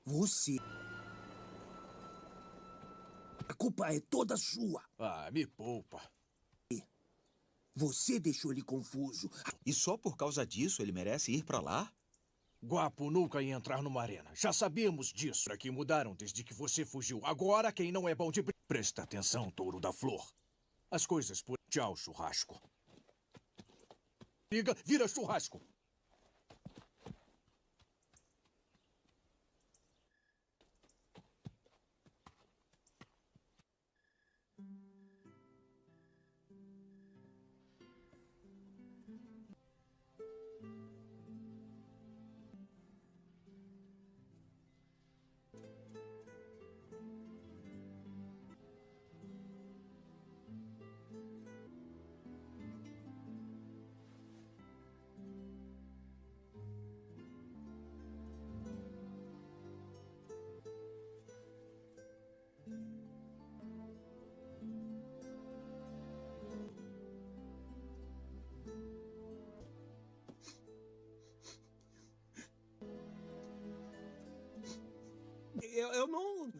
Você. A culpa é toda sua. Ah, me poupa. Você deixou ele confuso. E só por causa disso ele merece ir pra lá? Guapo nunca ia entrar numa arena. Já sabíamos disso. Aqui mudaram desde que você fugiu. Agora quem não é bom de. Presta atenção, touro da flor. As coisas por. Tchau, churrasco. Briga, vira churrasco.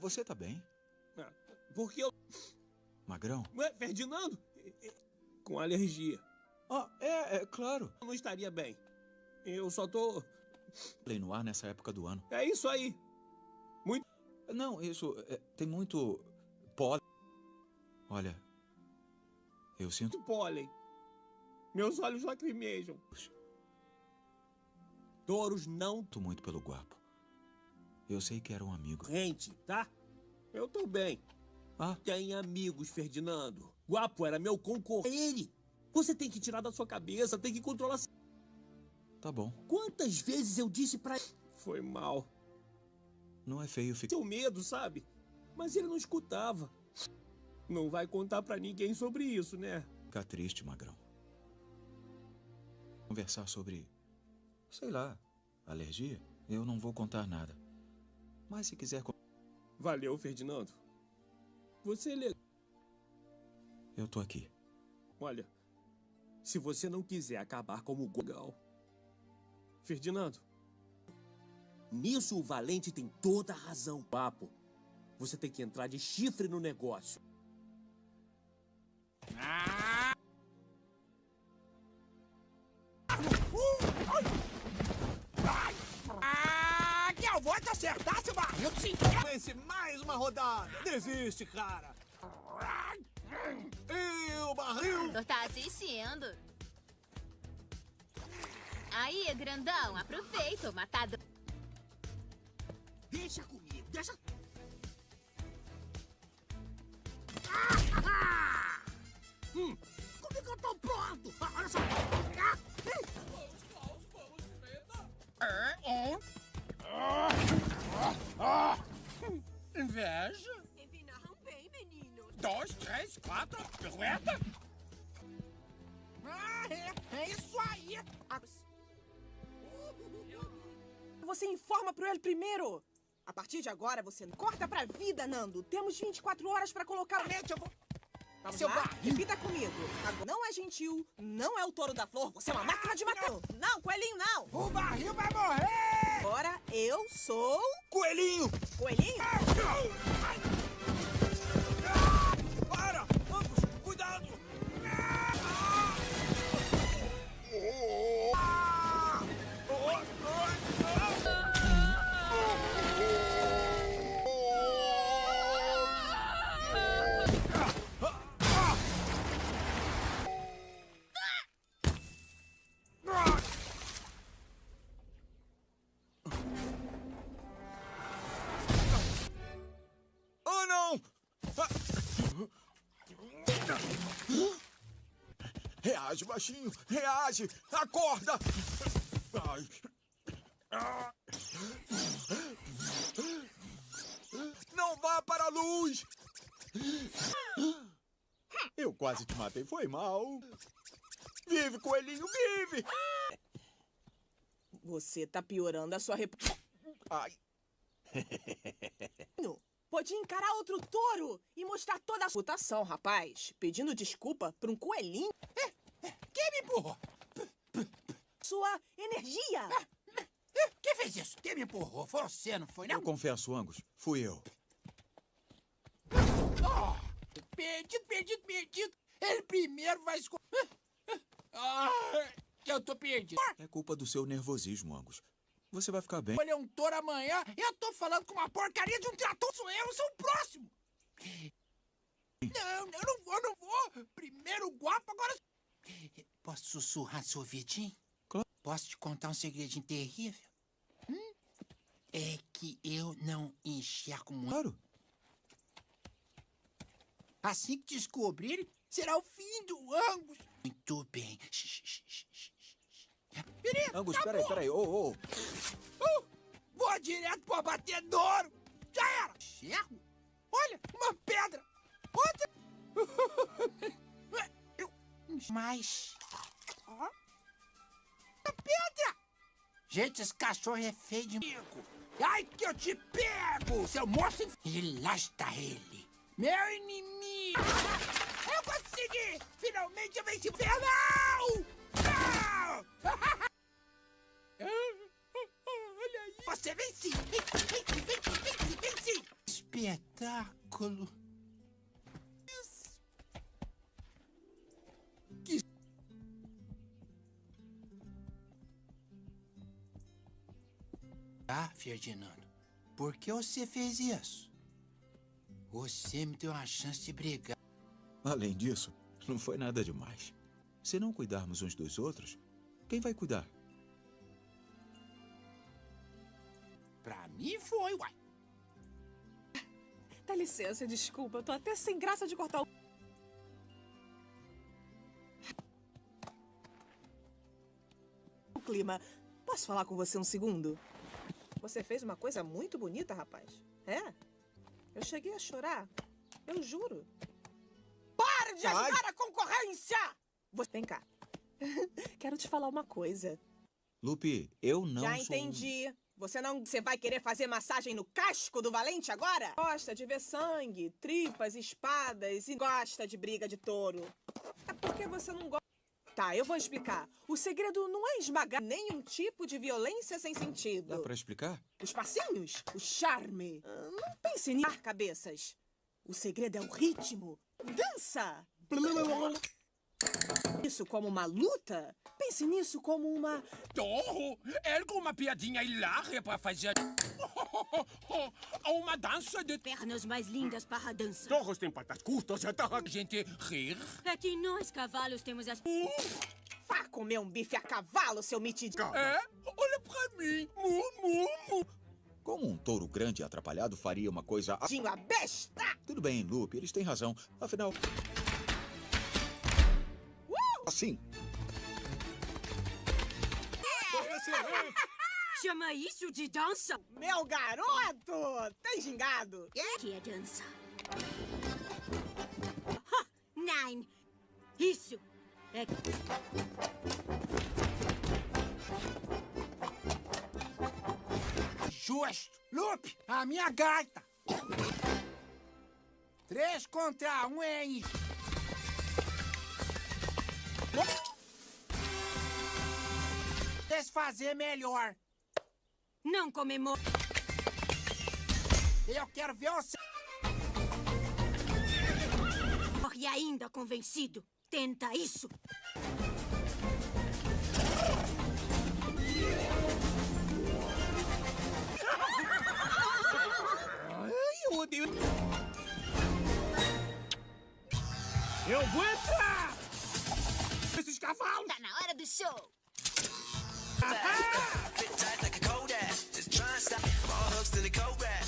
Você tá bem? Ah, Porque eu. Magrão? Ué, Ferdinando? Com alergia. Ah, é, é claro. Eu não estaria bem. Eu só tô. Play no ar nessa época do ano. É isso aí. Muito. Não, isso. é, tem muito. pólen. Olha. Eu sinto. Muito pólen. Meus olhos lacrimejam. Touros não. Sinto muito pelo guapo. Eu sei que era um amigo. Gente, tá? Eu tô bem. Ah? Tem amigos, Ferdinando. Guapo era meu concorrente. Ele. Você tem que tirar da sua cabeça, tem que controlar. Tá bom. Quantas vezes eu disse pra ele? Foi mal. Não é feio ficar. Seu medo, sabe? Mas ele não escutava. Não vai contar pra ninguém sobre isso, né? Ficar triste, Magrão. Conversar sobre. sei lá. alergia? Eu não vou contar nada. Mas se quiser. Valeu, Ferdinando. Você é legal. Eu tô aqui. Olha, se você não quiser acabar como Gogal. Ferdinando. Nisso o Valente tem toda a razão, papo. Você tem que entrar de chifre no negócio. Ah! Uh! Ai! Ai! Ah! Que eu vou te acertar! Vence mais uma rodada. Desiste, cara. E o barril? Tu tá assistindo. Aí, grandão, aproveita o matador. Deixa comigo, deixa... Hum, como é que eu tô pronto? Ah, olha só. Ah, hum. Ah, hum. Inveja? Empinaram bem, menino. Dois, três, quatro, pirueta. Ah, é, é isso aí. Você informa pro ele primeiro. A partir de agora, você corta pra vida, Nando. Temos 24 horas pra colocar... eu vou... Vamos Seu lá? barril. Repita comigo. Não é gentil, não é o touro da flor, você é uma máquina de matar. Não, coelhinho, não. O barril vai morrer. Agora eu sou... Coelhinho. Coelhinho? Para! Acorda! Ai. Não vá para a luz! Eu quase te matei, foi mal. Vive, coelhinho, vive! Você tá piorando a sua reputação. Ai. Pode encarar outro touro e mostrar toda a reputação, rapaz. Pedindo desculpa pra um coelhinho. Quem me empurrou? Sua energia. Quem fez isso? Quem me empurrou? Foi você, não foi, não? Eu confesso, Angus, fui eu. Oh, perdido, perdido, perdido. Ele primeiro vai escolher. Ah, eu tô perdido. É culpa do seu nervosismo, Angus. Você vai ficar bem. Escolher um touro amanhã. Eu tô falando com uma porcaria de um trator. Sou eu, sou o próximo. Não, eu não vou, não vou. Primeiro o guapo, agora... Posso sussurrar seu ouvidinho? Claro. Posso te contar um segredinho terrível? Hum? É que eu não enxergo muito. Claro. Assim que descobrirem, será o fim do Angus. Muito bem. Menino, Angus, acabou. peraí, peraí. Ô, ô. Uh, vou direto pro abatedouro. Já era. Enxergo? Olha, uma pedra. Outra. Eu... Mas... Ó. Pedra. Gente, esse cachorro é feio de mico. Ai, que eu te pego, seu monstro. E lá está ele. Meu inimigo. Eu consegui. Finalmente eu venci o infernal. Não! Olha aí. Você. Vence, vence, vence, vence, vence. Espetáculo. Ah, Ferdinando, por que você fez isso? Você me deu uma chance de brigar. Além disso, não foi nada demais. Se não cuidarmos uns dos outros, quem vai cuidar? Pra mim foi, uai. Dá licença, desculpa. Eu tô até sem graça de cortar o... O clima. Posso falar com você um segundo? Você fez uma coisa muito bonita, rapaz. É? Eu cheguei a chorar. Eu juro. Para de Ai. ajudar a concorrência! Você... Vem cá. Quero te falar uma coisa. Lupe, eu não Já sou... entendi. Você não... Você vai querer fazer massagem no casco do valente agora? Gosta de ver sangue, tripas, espadas e gosta de briga de touro. É porque você não gosta... Tá, eu vou explicar. O segredo não é esmagar nenhum tipo de violência sem sentido. Dá pra explicar? Os passinhos, o charme. Ah, Não pense em ar cabeças. O segredo é o ritmo. Dança! Isso como uma luta? Pense nisso como uma... Torro, ergo uma piadinha hilária pra fazer... uma dança de... Pernas mais lindas para a dança. Torros têm patas curtas, é a gente rir. É que nós, cavalos, temos as... Vá comer um bife a cavalo, seu metido. É? Olha pra mim. Mu, mu, mu. Como um touro grande e atrapalhado faria uma coisa... a- Tinho a besta! Tudo bem, Lupe, eles têm razão. Afinal... Assim. Chama isso de dança? Meu garoto! Tem gingado? Que é dança? Ha! Nine! Isso! É... Justo. Lupe, a minha gaita. Três contra um, hein? Desfazer melhor. Não comemora. Eu quero ver você. E ainda convencido. Tenta isso. Ai, eu odeio. Eu vou entrar! Esses cavalos! Tá na hora do show! Fit tight like a Kodak. Just try and stop. All hooks to the Kodak.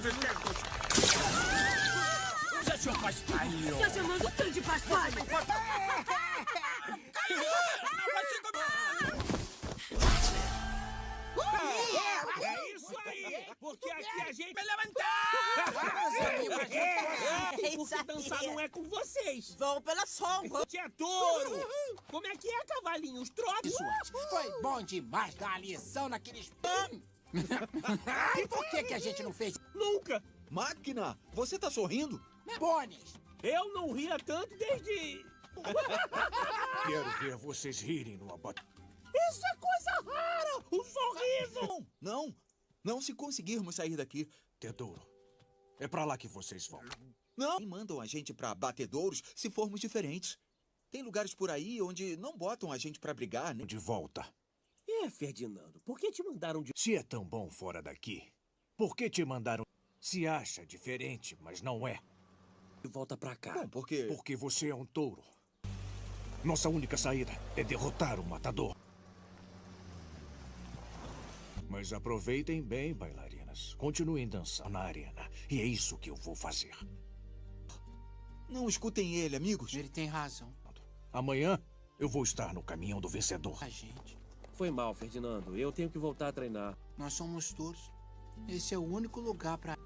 De tempos! Usa seu paspalho! Tá chamando tanto de paspalho? É isso aí! Porque aqui a gente vai levantar! Porque dançar não é com vocês. Vão pela sombra. É touro! Como é que é, cavalinhos? Trote! Foi bom demais dar a lição naqueles... e por que, que a gente não fez? Nunca! Máquina, você tá sorrindo? Bones! Eu não ria tanto desde... Quero ver vocês rirem no abate. Isso é coisa rara! O sorriso! Não, não se conseguirmos sair daqui. Tesouro, é pra lá que vocês vão. Não! E mandam a gente pra batedouros se formos diferentes. Tem lugares por aí onde não botam a gente pra brigar, né? De volta. É, Ferdinando, por que te mandaram de... Se é tão bom fora daqui, por que te mandaram... Se acha diferente, mas não é. Volta pra cá. Bom, porque... Porque você é um touro. Nossa única saída é derrotar o matador. Mas aproveitem bem, bailarinas. Continuem dançando na arena. E é isso que eu vou fazer. Não escutem ele, amigos. Ele tem razão. Amanhã eu vou estar no caminhão do vencedor. A gente. Foi mal, Ferdinando. Eu tenho que voltar a treinar. Nós somos touros. Esse é o único lugar pra...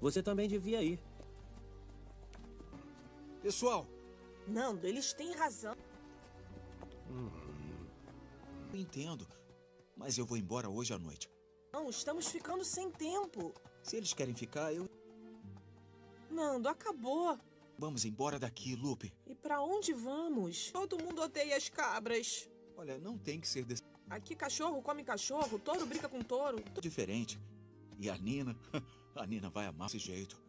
Você também devia ir. Pessoal, Nando, eles têm razão. eu entendo. Mas eu vou embora hoje à noite. Não, estamos ficando sem tempo. Se eles querem ficar, eu... Nando, acabou. Vamos embora daqui, Lupe. E pra onde vamos? Todo mundo odeia as cabras. Olha, não tem que ser desse... Aqui cachorro come cachorro, touro briga com touro. diferente. E a Nina... A Nina vai amar esse jeito.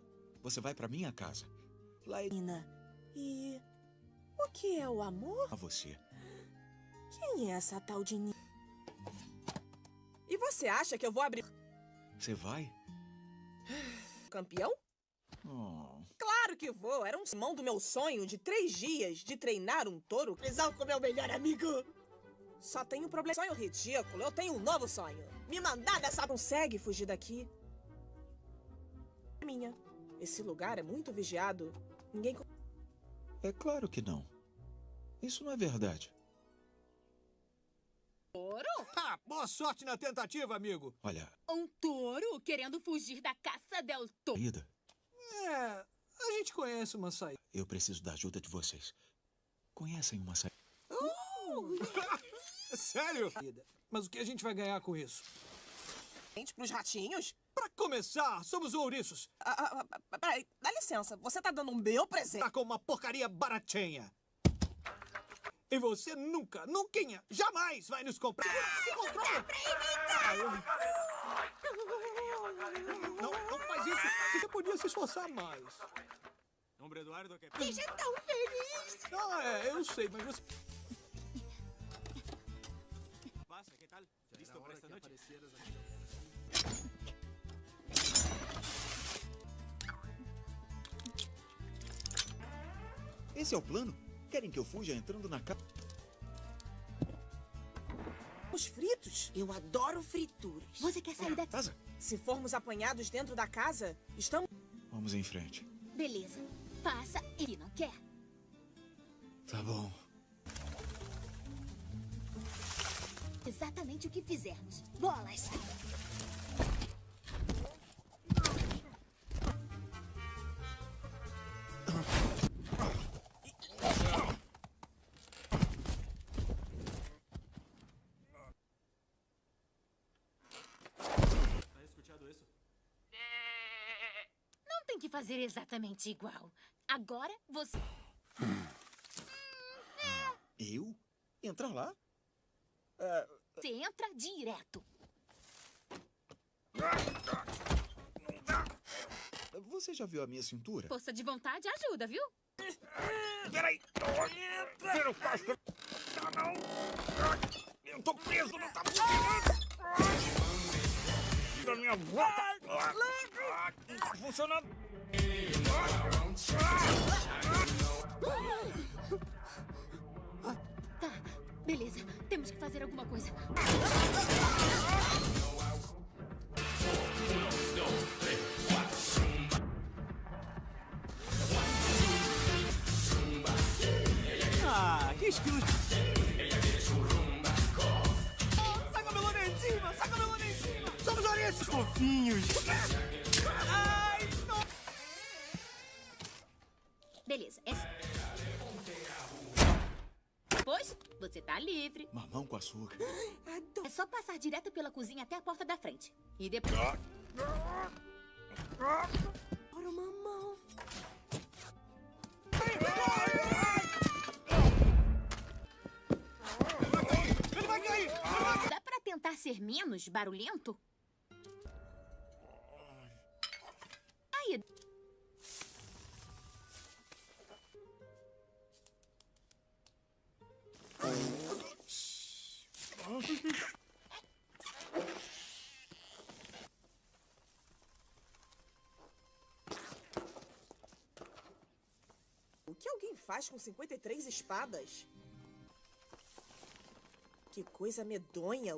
Você vai pra minha casa. Lá é Nina, e o que é o amor? a você. Quem é essa tal de Nina? E você acha que eu vou abrir Você vai? campeão? Oh. Claro que vou. Era um simão do meu sonho de três dias de treinar um touro. Prisão com meu melhor amigo. Só tenho um problema. Sonho ridículo. Eu tenho um novo sonho. Me mandar dessa... Consegue fugir daqui? Minha. Esse lugar é muito vigiado. Ninguém. É claro que não. Isso não é verdade. Touro? Ah, boa sorte na tentativa, amigo. Olha, Um touro querendo fugir da caça del touro. É, a gente conhece uma saída. eu preciso da ajuda de vocês. Conhecem uma saída? Sério? Mas o que a gente vai ganhar com isso? Gente, pros ratinhos? Pra começar, somos ouriços. Ah, ah, ah, peraí, dá licença. Você tá dando um meu presente? Tá com uma porcaria baratinha. E você nunca, nunca, jamais vai nos comprar. Se controla! Ah, eu- Não, não isso. Você podia se esforçar mais. Hombre Eduardo, que... Deixa tão feliz! Ah, é, eu sei, mas você... Pasa, ¿qué tal? ¿Listo para esta noche? Esse é o plano? Querem que eu fuja entrando na casa? Os fritos? Eu adoro frituras. Você quer sair daqui? Casa? Se formos apanhados dentro da casa, estamos. Vamos em frente. Beleza. Passa e não quer. Tá bom. Exatamente o que fizermos. Bolas! Fazer exatamente igual. Agora você. Eu? Entrar lá? É, Você entra direto. você já viu a minha cintura? Força de vontade ajuda, viu? Peraí! Vira o casco! Tá não! Eu tô preso, não tá funcionando! Tira minha boca! Não tá funcionando! Tá, beleza. Temos que fazer alguma coisa. Ah, que estilo de... Saca meu lona em cima! Saca meu lona em cima! Somos ouriços! Fofinhos! Ai, Beleza, é. Pois, você tá livre. Mamão com açúcar. É só passar direto pela cozinha até a porta da frente. E depois. Ora, mamão. Ele vai cair! Dá pra tentar ser menos barulhento? Aí. Que alguém faz com 53 espadas? Que coisa medonha.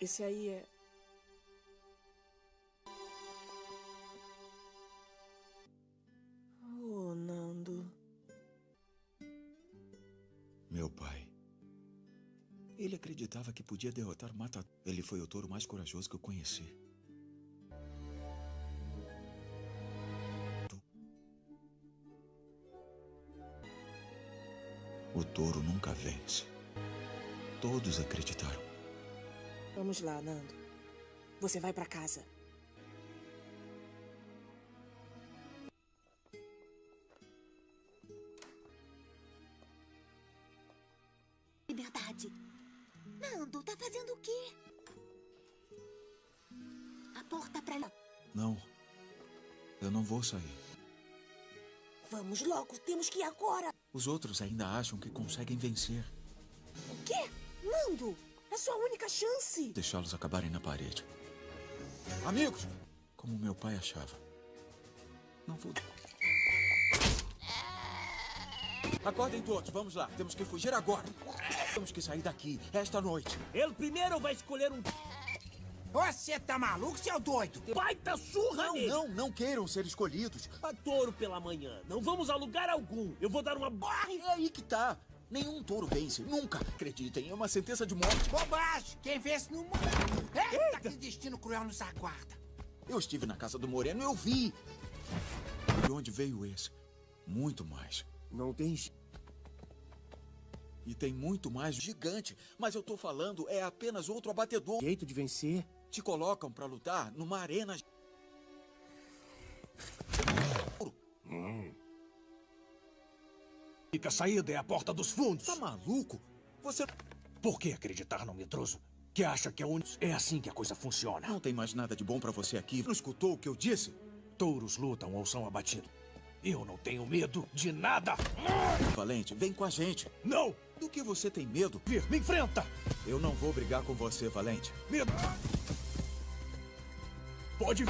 Esse aí é. Podia derrotar Mata. Ele foi o touro mais corajoso que eu conheci. O touro nunca vence. Todos acreditaram. Vamos lá, Nando. Você vai pra casa. Vamos logo, temos que ir agora. Os outros ainda acham que conseguem vencer. O quê? Nando, é sua única chance. Deixá-los acabarem na parede. Amigos, Como meu pai achava. Não vou. Acordem todos, vamos lá. Temos que fugir agora. Temos que sair daqui, esta noite. Ele primeiro vai escolher um. Você tá maluco, seu doido? Baita surra Não, nele! não, não queiram ser escolhidos. A touro pela manhã. Não vamos a lugar algum. Eu vou dar uma barra. É aí que tá. Nenhum touro vence, nunca. Acreditem, é uma sentença de morte. Bobagem! Quem vence não morre. Eita, que destino cruel nos aguarda. Eu estive na casa do Moreno, eu vi. De onde veio esse? Muito mais. Não tem. E tem muito mais gigante. Mas eu tô falando, é apenas outro abatedor. Jeito de vencer? Te colocam pra lutar numa arena. Fica saída é a porta dos fundos. Tá maluco? Você. Por que acreditar no medroso? Que acha que é único? É assim que a coisa funciona. Não tem mais nada de bom pra você aqui. Não escutou o que eu disse? Touros lutam ou são abatidos. Eu não tenho medo de nada. Valente, vem com a gente. Não! Do que você tem medo? Vir, me enfrenta! Eu não vou brigar com você, Valente. Medo! Pode.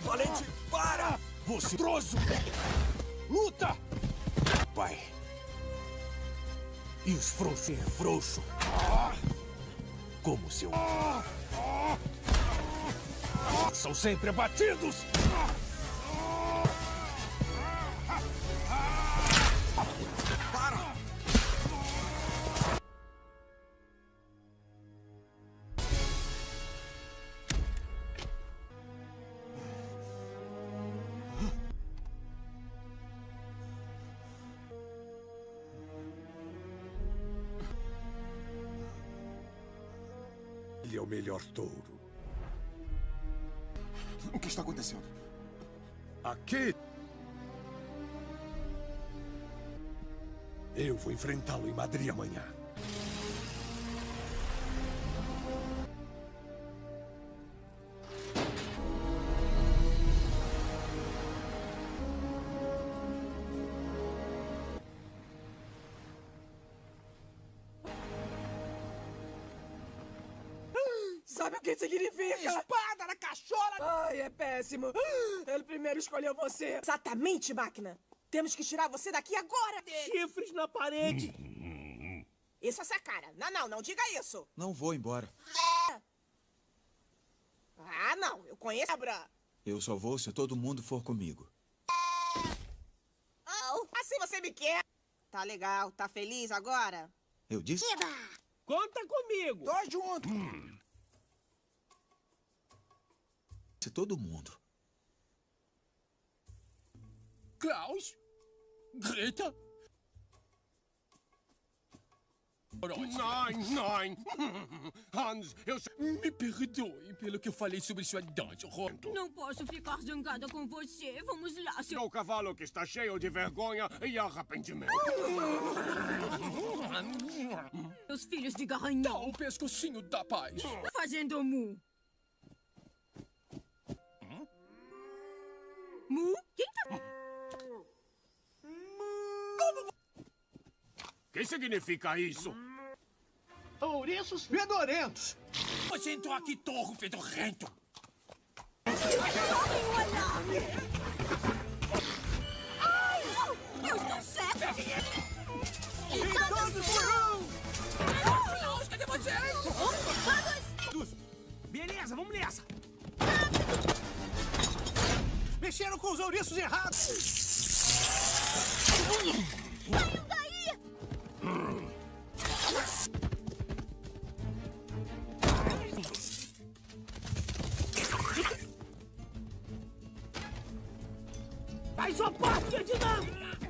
Valente, para! Você troço! Luta! Pai. E os frouxos é frouxo. Como seu. São sempre abatidos! Melhor touro. O que está acontecendo? Aqui. Eu vou enfrentá-lo em Madrid amanhã. Você. Exatamente, máquina. Temos que tirar você daqui agora. Chifres na parede. Isso é essa cara. Não, não, não diga isso. Não vou embora. Ah, não. Eu conheço a Bra. Eu só vou se todo mundo for comigo. Oh, assim você me quer. Tá legal. Tá feliz agora? Eu disse? Conta comigo. Tô junto. Se todo mundo. Klaus? Greta? Nein, nein. Hans, eu... Me perdoe pelo que eu falei sobre sua dança, Rondo. Não posso ficar zangada com você. Vamos lá, seu... Seu cavalo que está cheio de vergonha e arrependimento. Os filhos de garanhão. Dá o pescocinho da paz. Fazendo mu. Mu? Quem tá... O que significa isso? Ouriços fedorentos. Você entrou aqui, torro fedorrento. Toquem o alarme! Ai! Eu estou certa! E todos por um! Klaus, cadê vocês? Vamos! Beleza, vamos nessa. Mexeram com os ouriços errados. Faz sua parte, Ferdinando!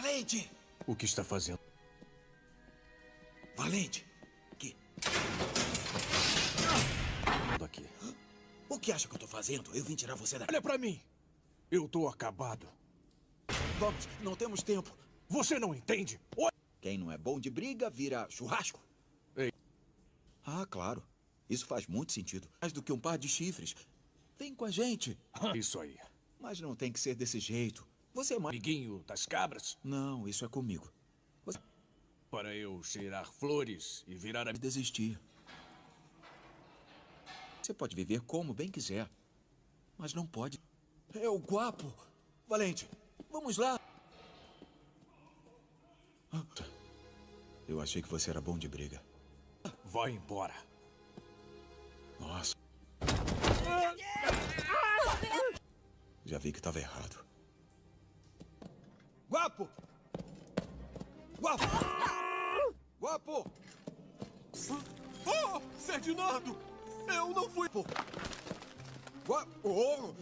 Valente! O que está fazendo? Valente! Que? O que acha que eu tô fazendo? Eu vim tirar você daqui. Olha pra mim. Eu tô acabado. Vamos, não temos tempo. Você não entende? Quem não é bom de briga vira churrasco. Ei. Ah, claro. Isso faz muito sentido. Mais do que um par de chifres. Vem com a gente. Isso aí. Mas não tem que ser desse jeito. Você é mais... Amiguinho das cabras? Não, isso é comigo. Você... Para eu cheirar flores e virar a... Desistir. Você pode viver como bem quiser. Mas não pode... É o guapo. Valente, vamos lá. Eu achei que você era bom de briga. Vai embora. Nossa. Já vi que estava errado. Guapo! Guapo! Guapo! Oh, Ferdinando! Eu não fui... Guapo! Oh.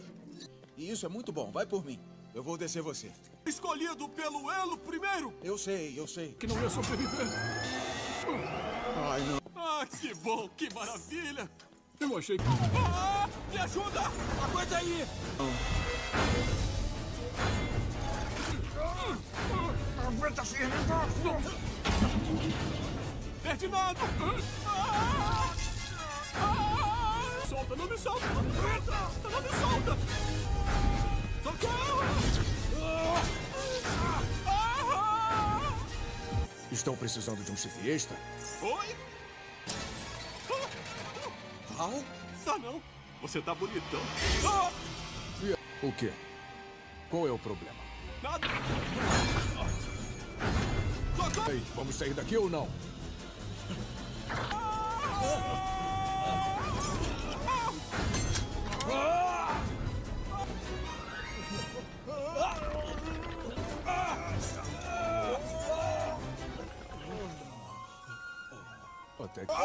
Isso é muito bom. Vai por mim. Eu vou descer você. Escolhido pelo Elo primeiro! Eu sei, eu sei. Que não ia sobreviver. Ai, não. Ah, que bom, que maravilha! Eu achei que... Ah, me ajuda! Aguenta aí! Aguenta firme, Ferdinando! Ah! Ah! Solta, não me solta! Não me solta! Socorro! Ah! Estão precisando de um chifre extra? Oi? Val? Ah, não. Você tá bonitão. O quê? Qual é o problema? Nada. Ei, vamos sair daqui ou não? Até que... Não,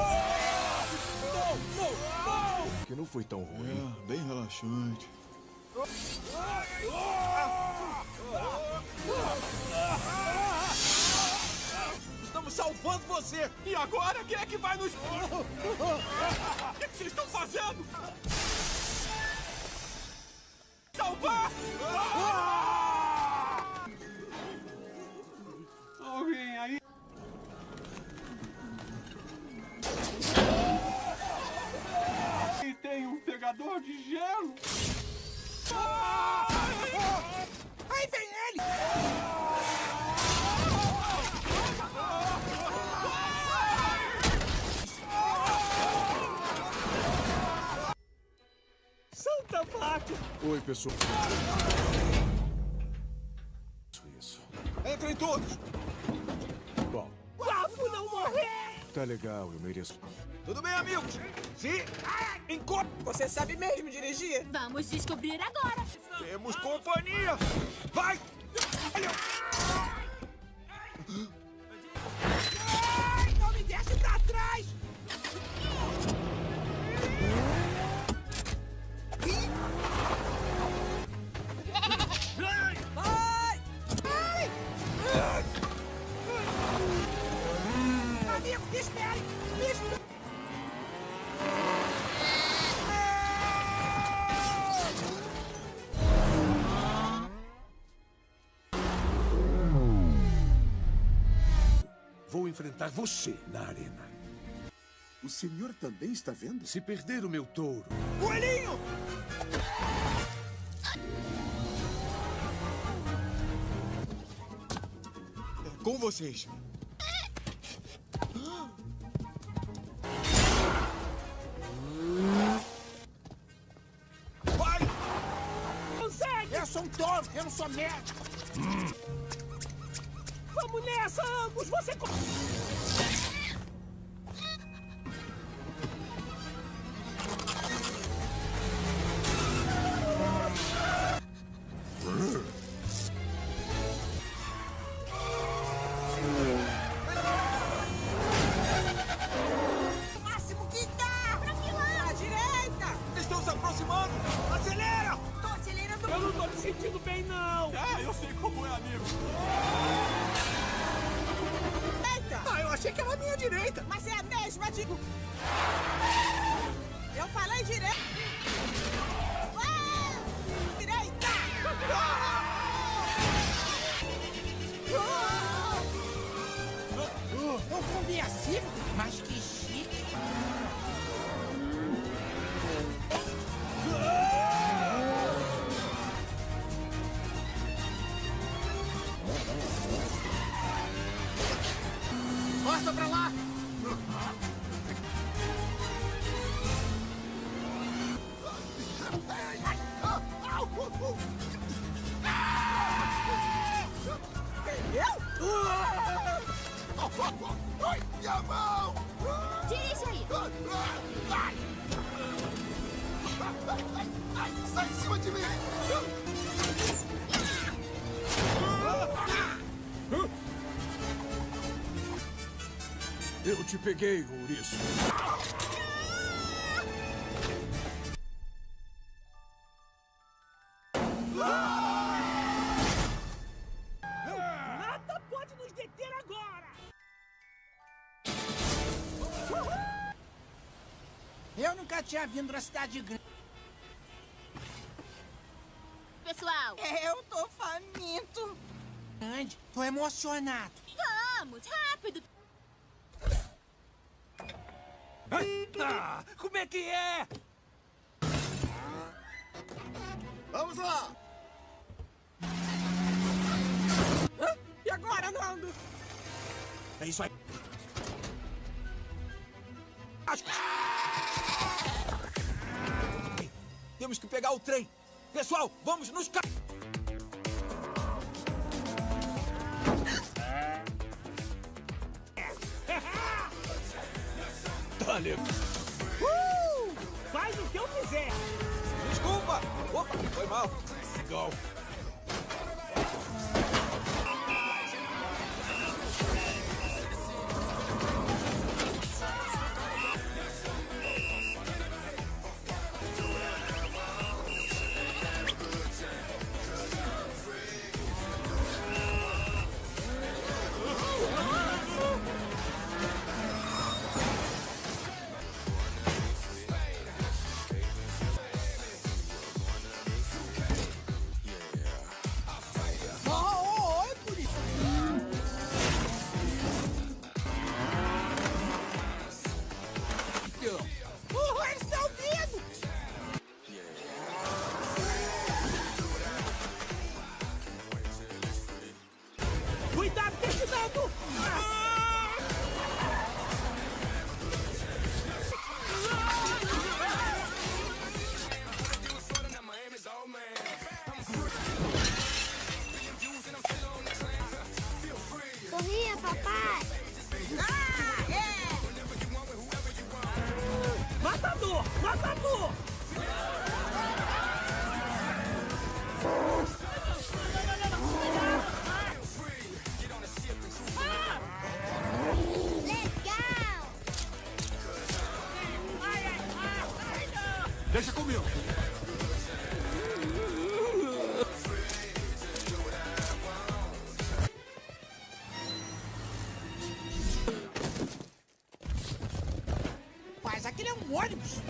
não, não! Que não foi tão ruim. É, bem relaxante. Salvando você! E agora quem é que vai nos... O que vocês estão fazendo? Salvar! Alguém aí? E tem um pegador de gelo? Aí vem ele! Oi, pessoal. Isso, isso. Entrem todos! Bom, Guapo não morrer! tá legal, eu mereço. Tudo bem, amigos? Sim! Encontro! Você sabe mesmo dirigir? Vamos descobrir agora. Temos companhia! Vai! Ai, enfrentar você na arena. O senhor também está vendo? Se perder o meu touro, Coelhinho! Com vocês. Vai! Consegue! Eu sou um touro, eu não sou médico! Vamos nessa, ambos! Você... Passa pra lá! Eu? Minha mão! Dirige aí! Sai em cima de mim! Eu te peguei, ouriço. Nada pode nos deter agora! Eu nunca tinha vindo na cidade grande. Pessoal! Eu tô faminto. Grande, tô emocionado. Vamos, rápido! Ah, como é que é? Vamos lá! Hã? E agora, Nando? É isso aí. Temos que pegar o trem. Pessoal, vamos nos ca... Legal. Uh! Faz o que eu quiser! Desculpa! Opa, foi mal. Legal. Deixa comigo. Mas aquele é um ônibus.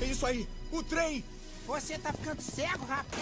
É isso aí, o trem. Você tá ficando cego, rapaz.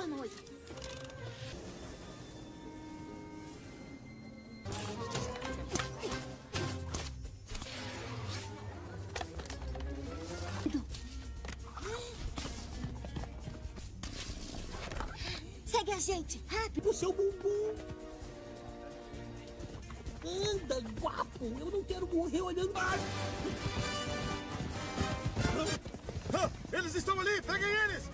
Plataforma 8. Segue a gente, rápido! O seu bumbum! Anda, guapo! Eu não quero morrer olhando mais! Ah, eles estão ali! Peguem eles!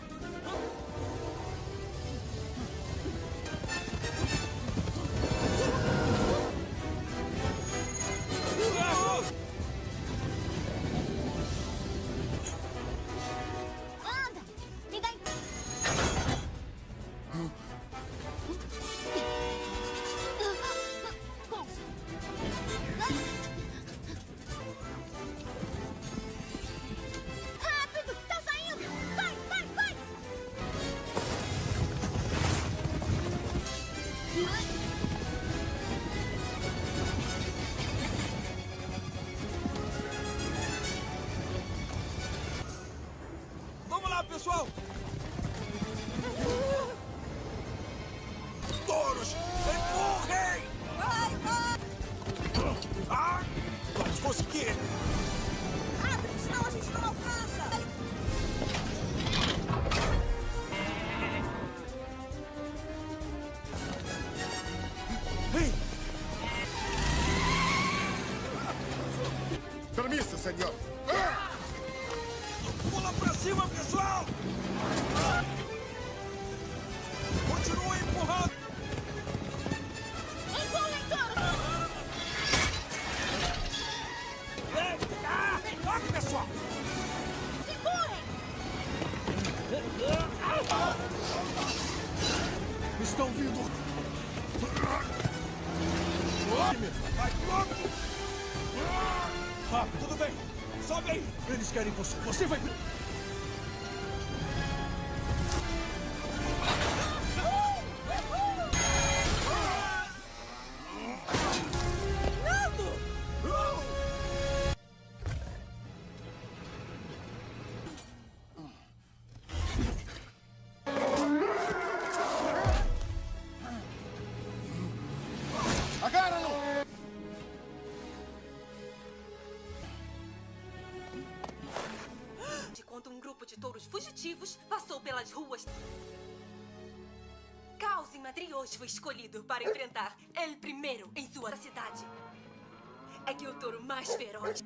Permisso, senhor. Ah! Pula pra cima, pessoal! Continue empurrando! Empurrem, touro! Ah, toque, pessoal! Empurrem! Estão vindo. Vai logo! Rápido, tudo bem. Sobe aí. Eles querem você. Você vai... mais feroz.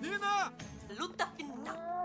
Nina! Luta final.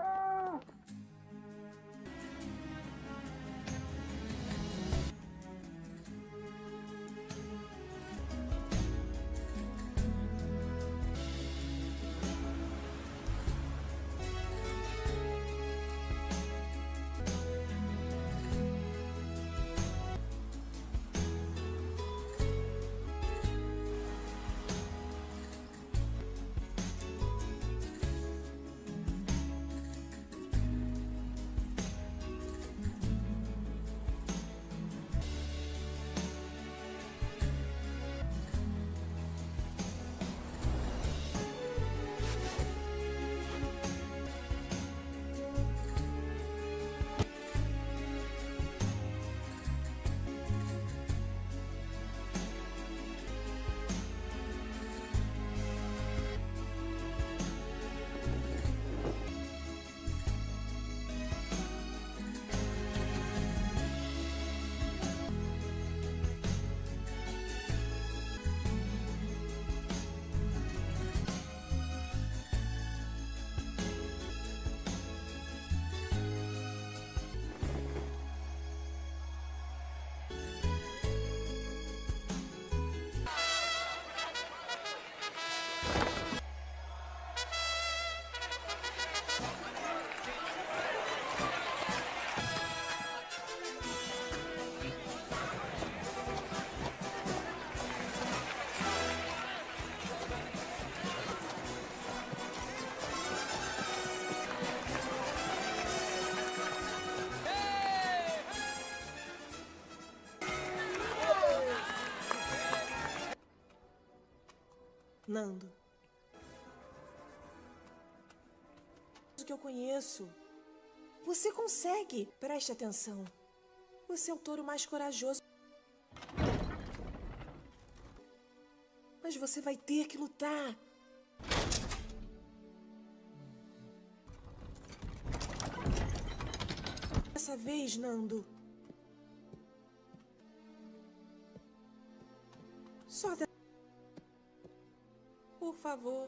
Nando. O que eu conheço. Você consegue. Preste atenção. Você é o touro mais corajoso. Mas você vai ter que lutar. Dessa vez, Nando. Favor.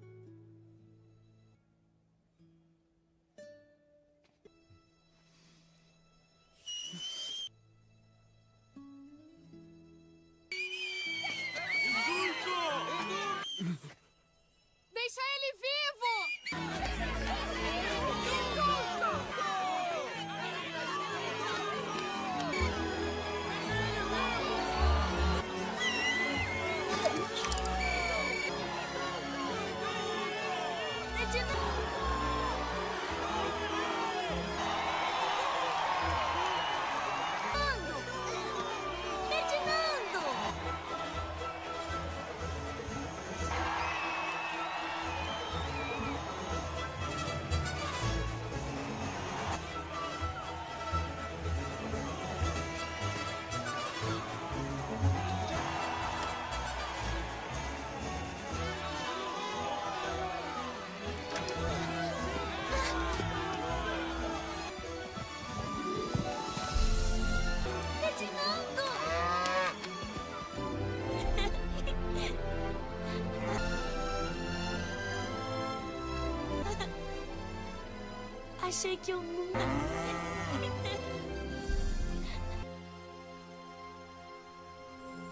Achei que eu nunca.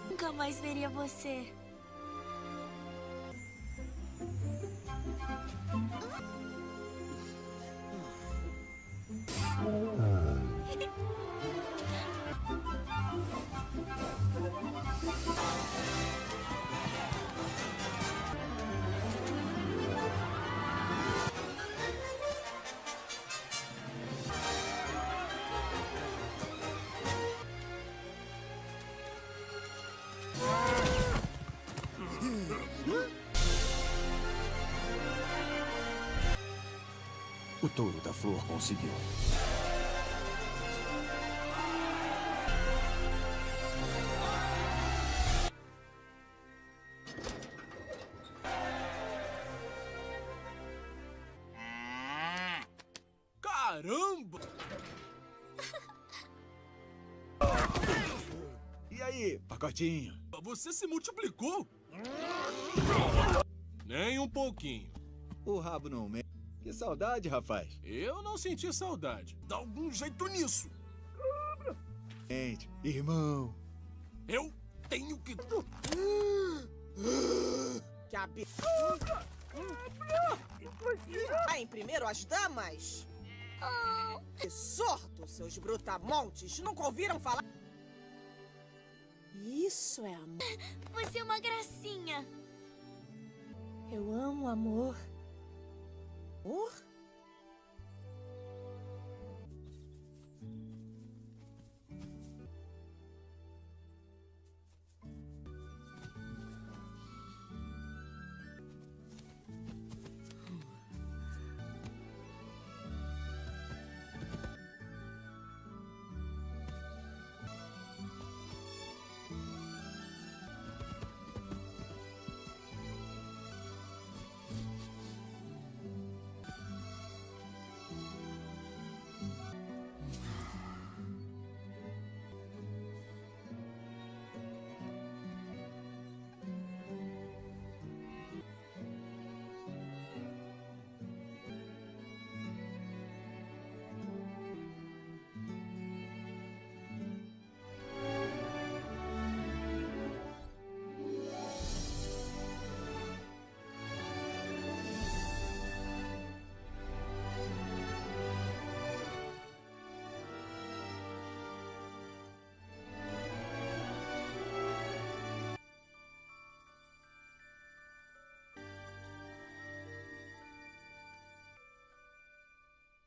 Nunca mais veria você. O touro da flor conseguiu. Caramba! E aí, pacotinho? Você se multiplicou? Nem um pouquinho. O rabo não me... Saudade, rapaz. Eu não senti saudade. Dá algum jeito nisso. Gente, irmão. Eu tenho que. Que absurdo! Em primeiro as damas? Que sorto, seus brutamontes! Nunca ouviram falar? Isso é amor. Você é uma gracinha. Eu amo amor. Amor?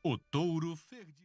O touro Ferdi.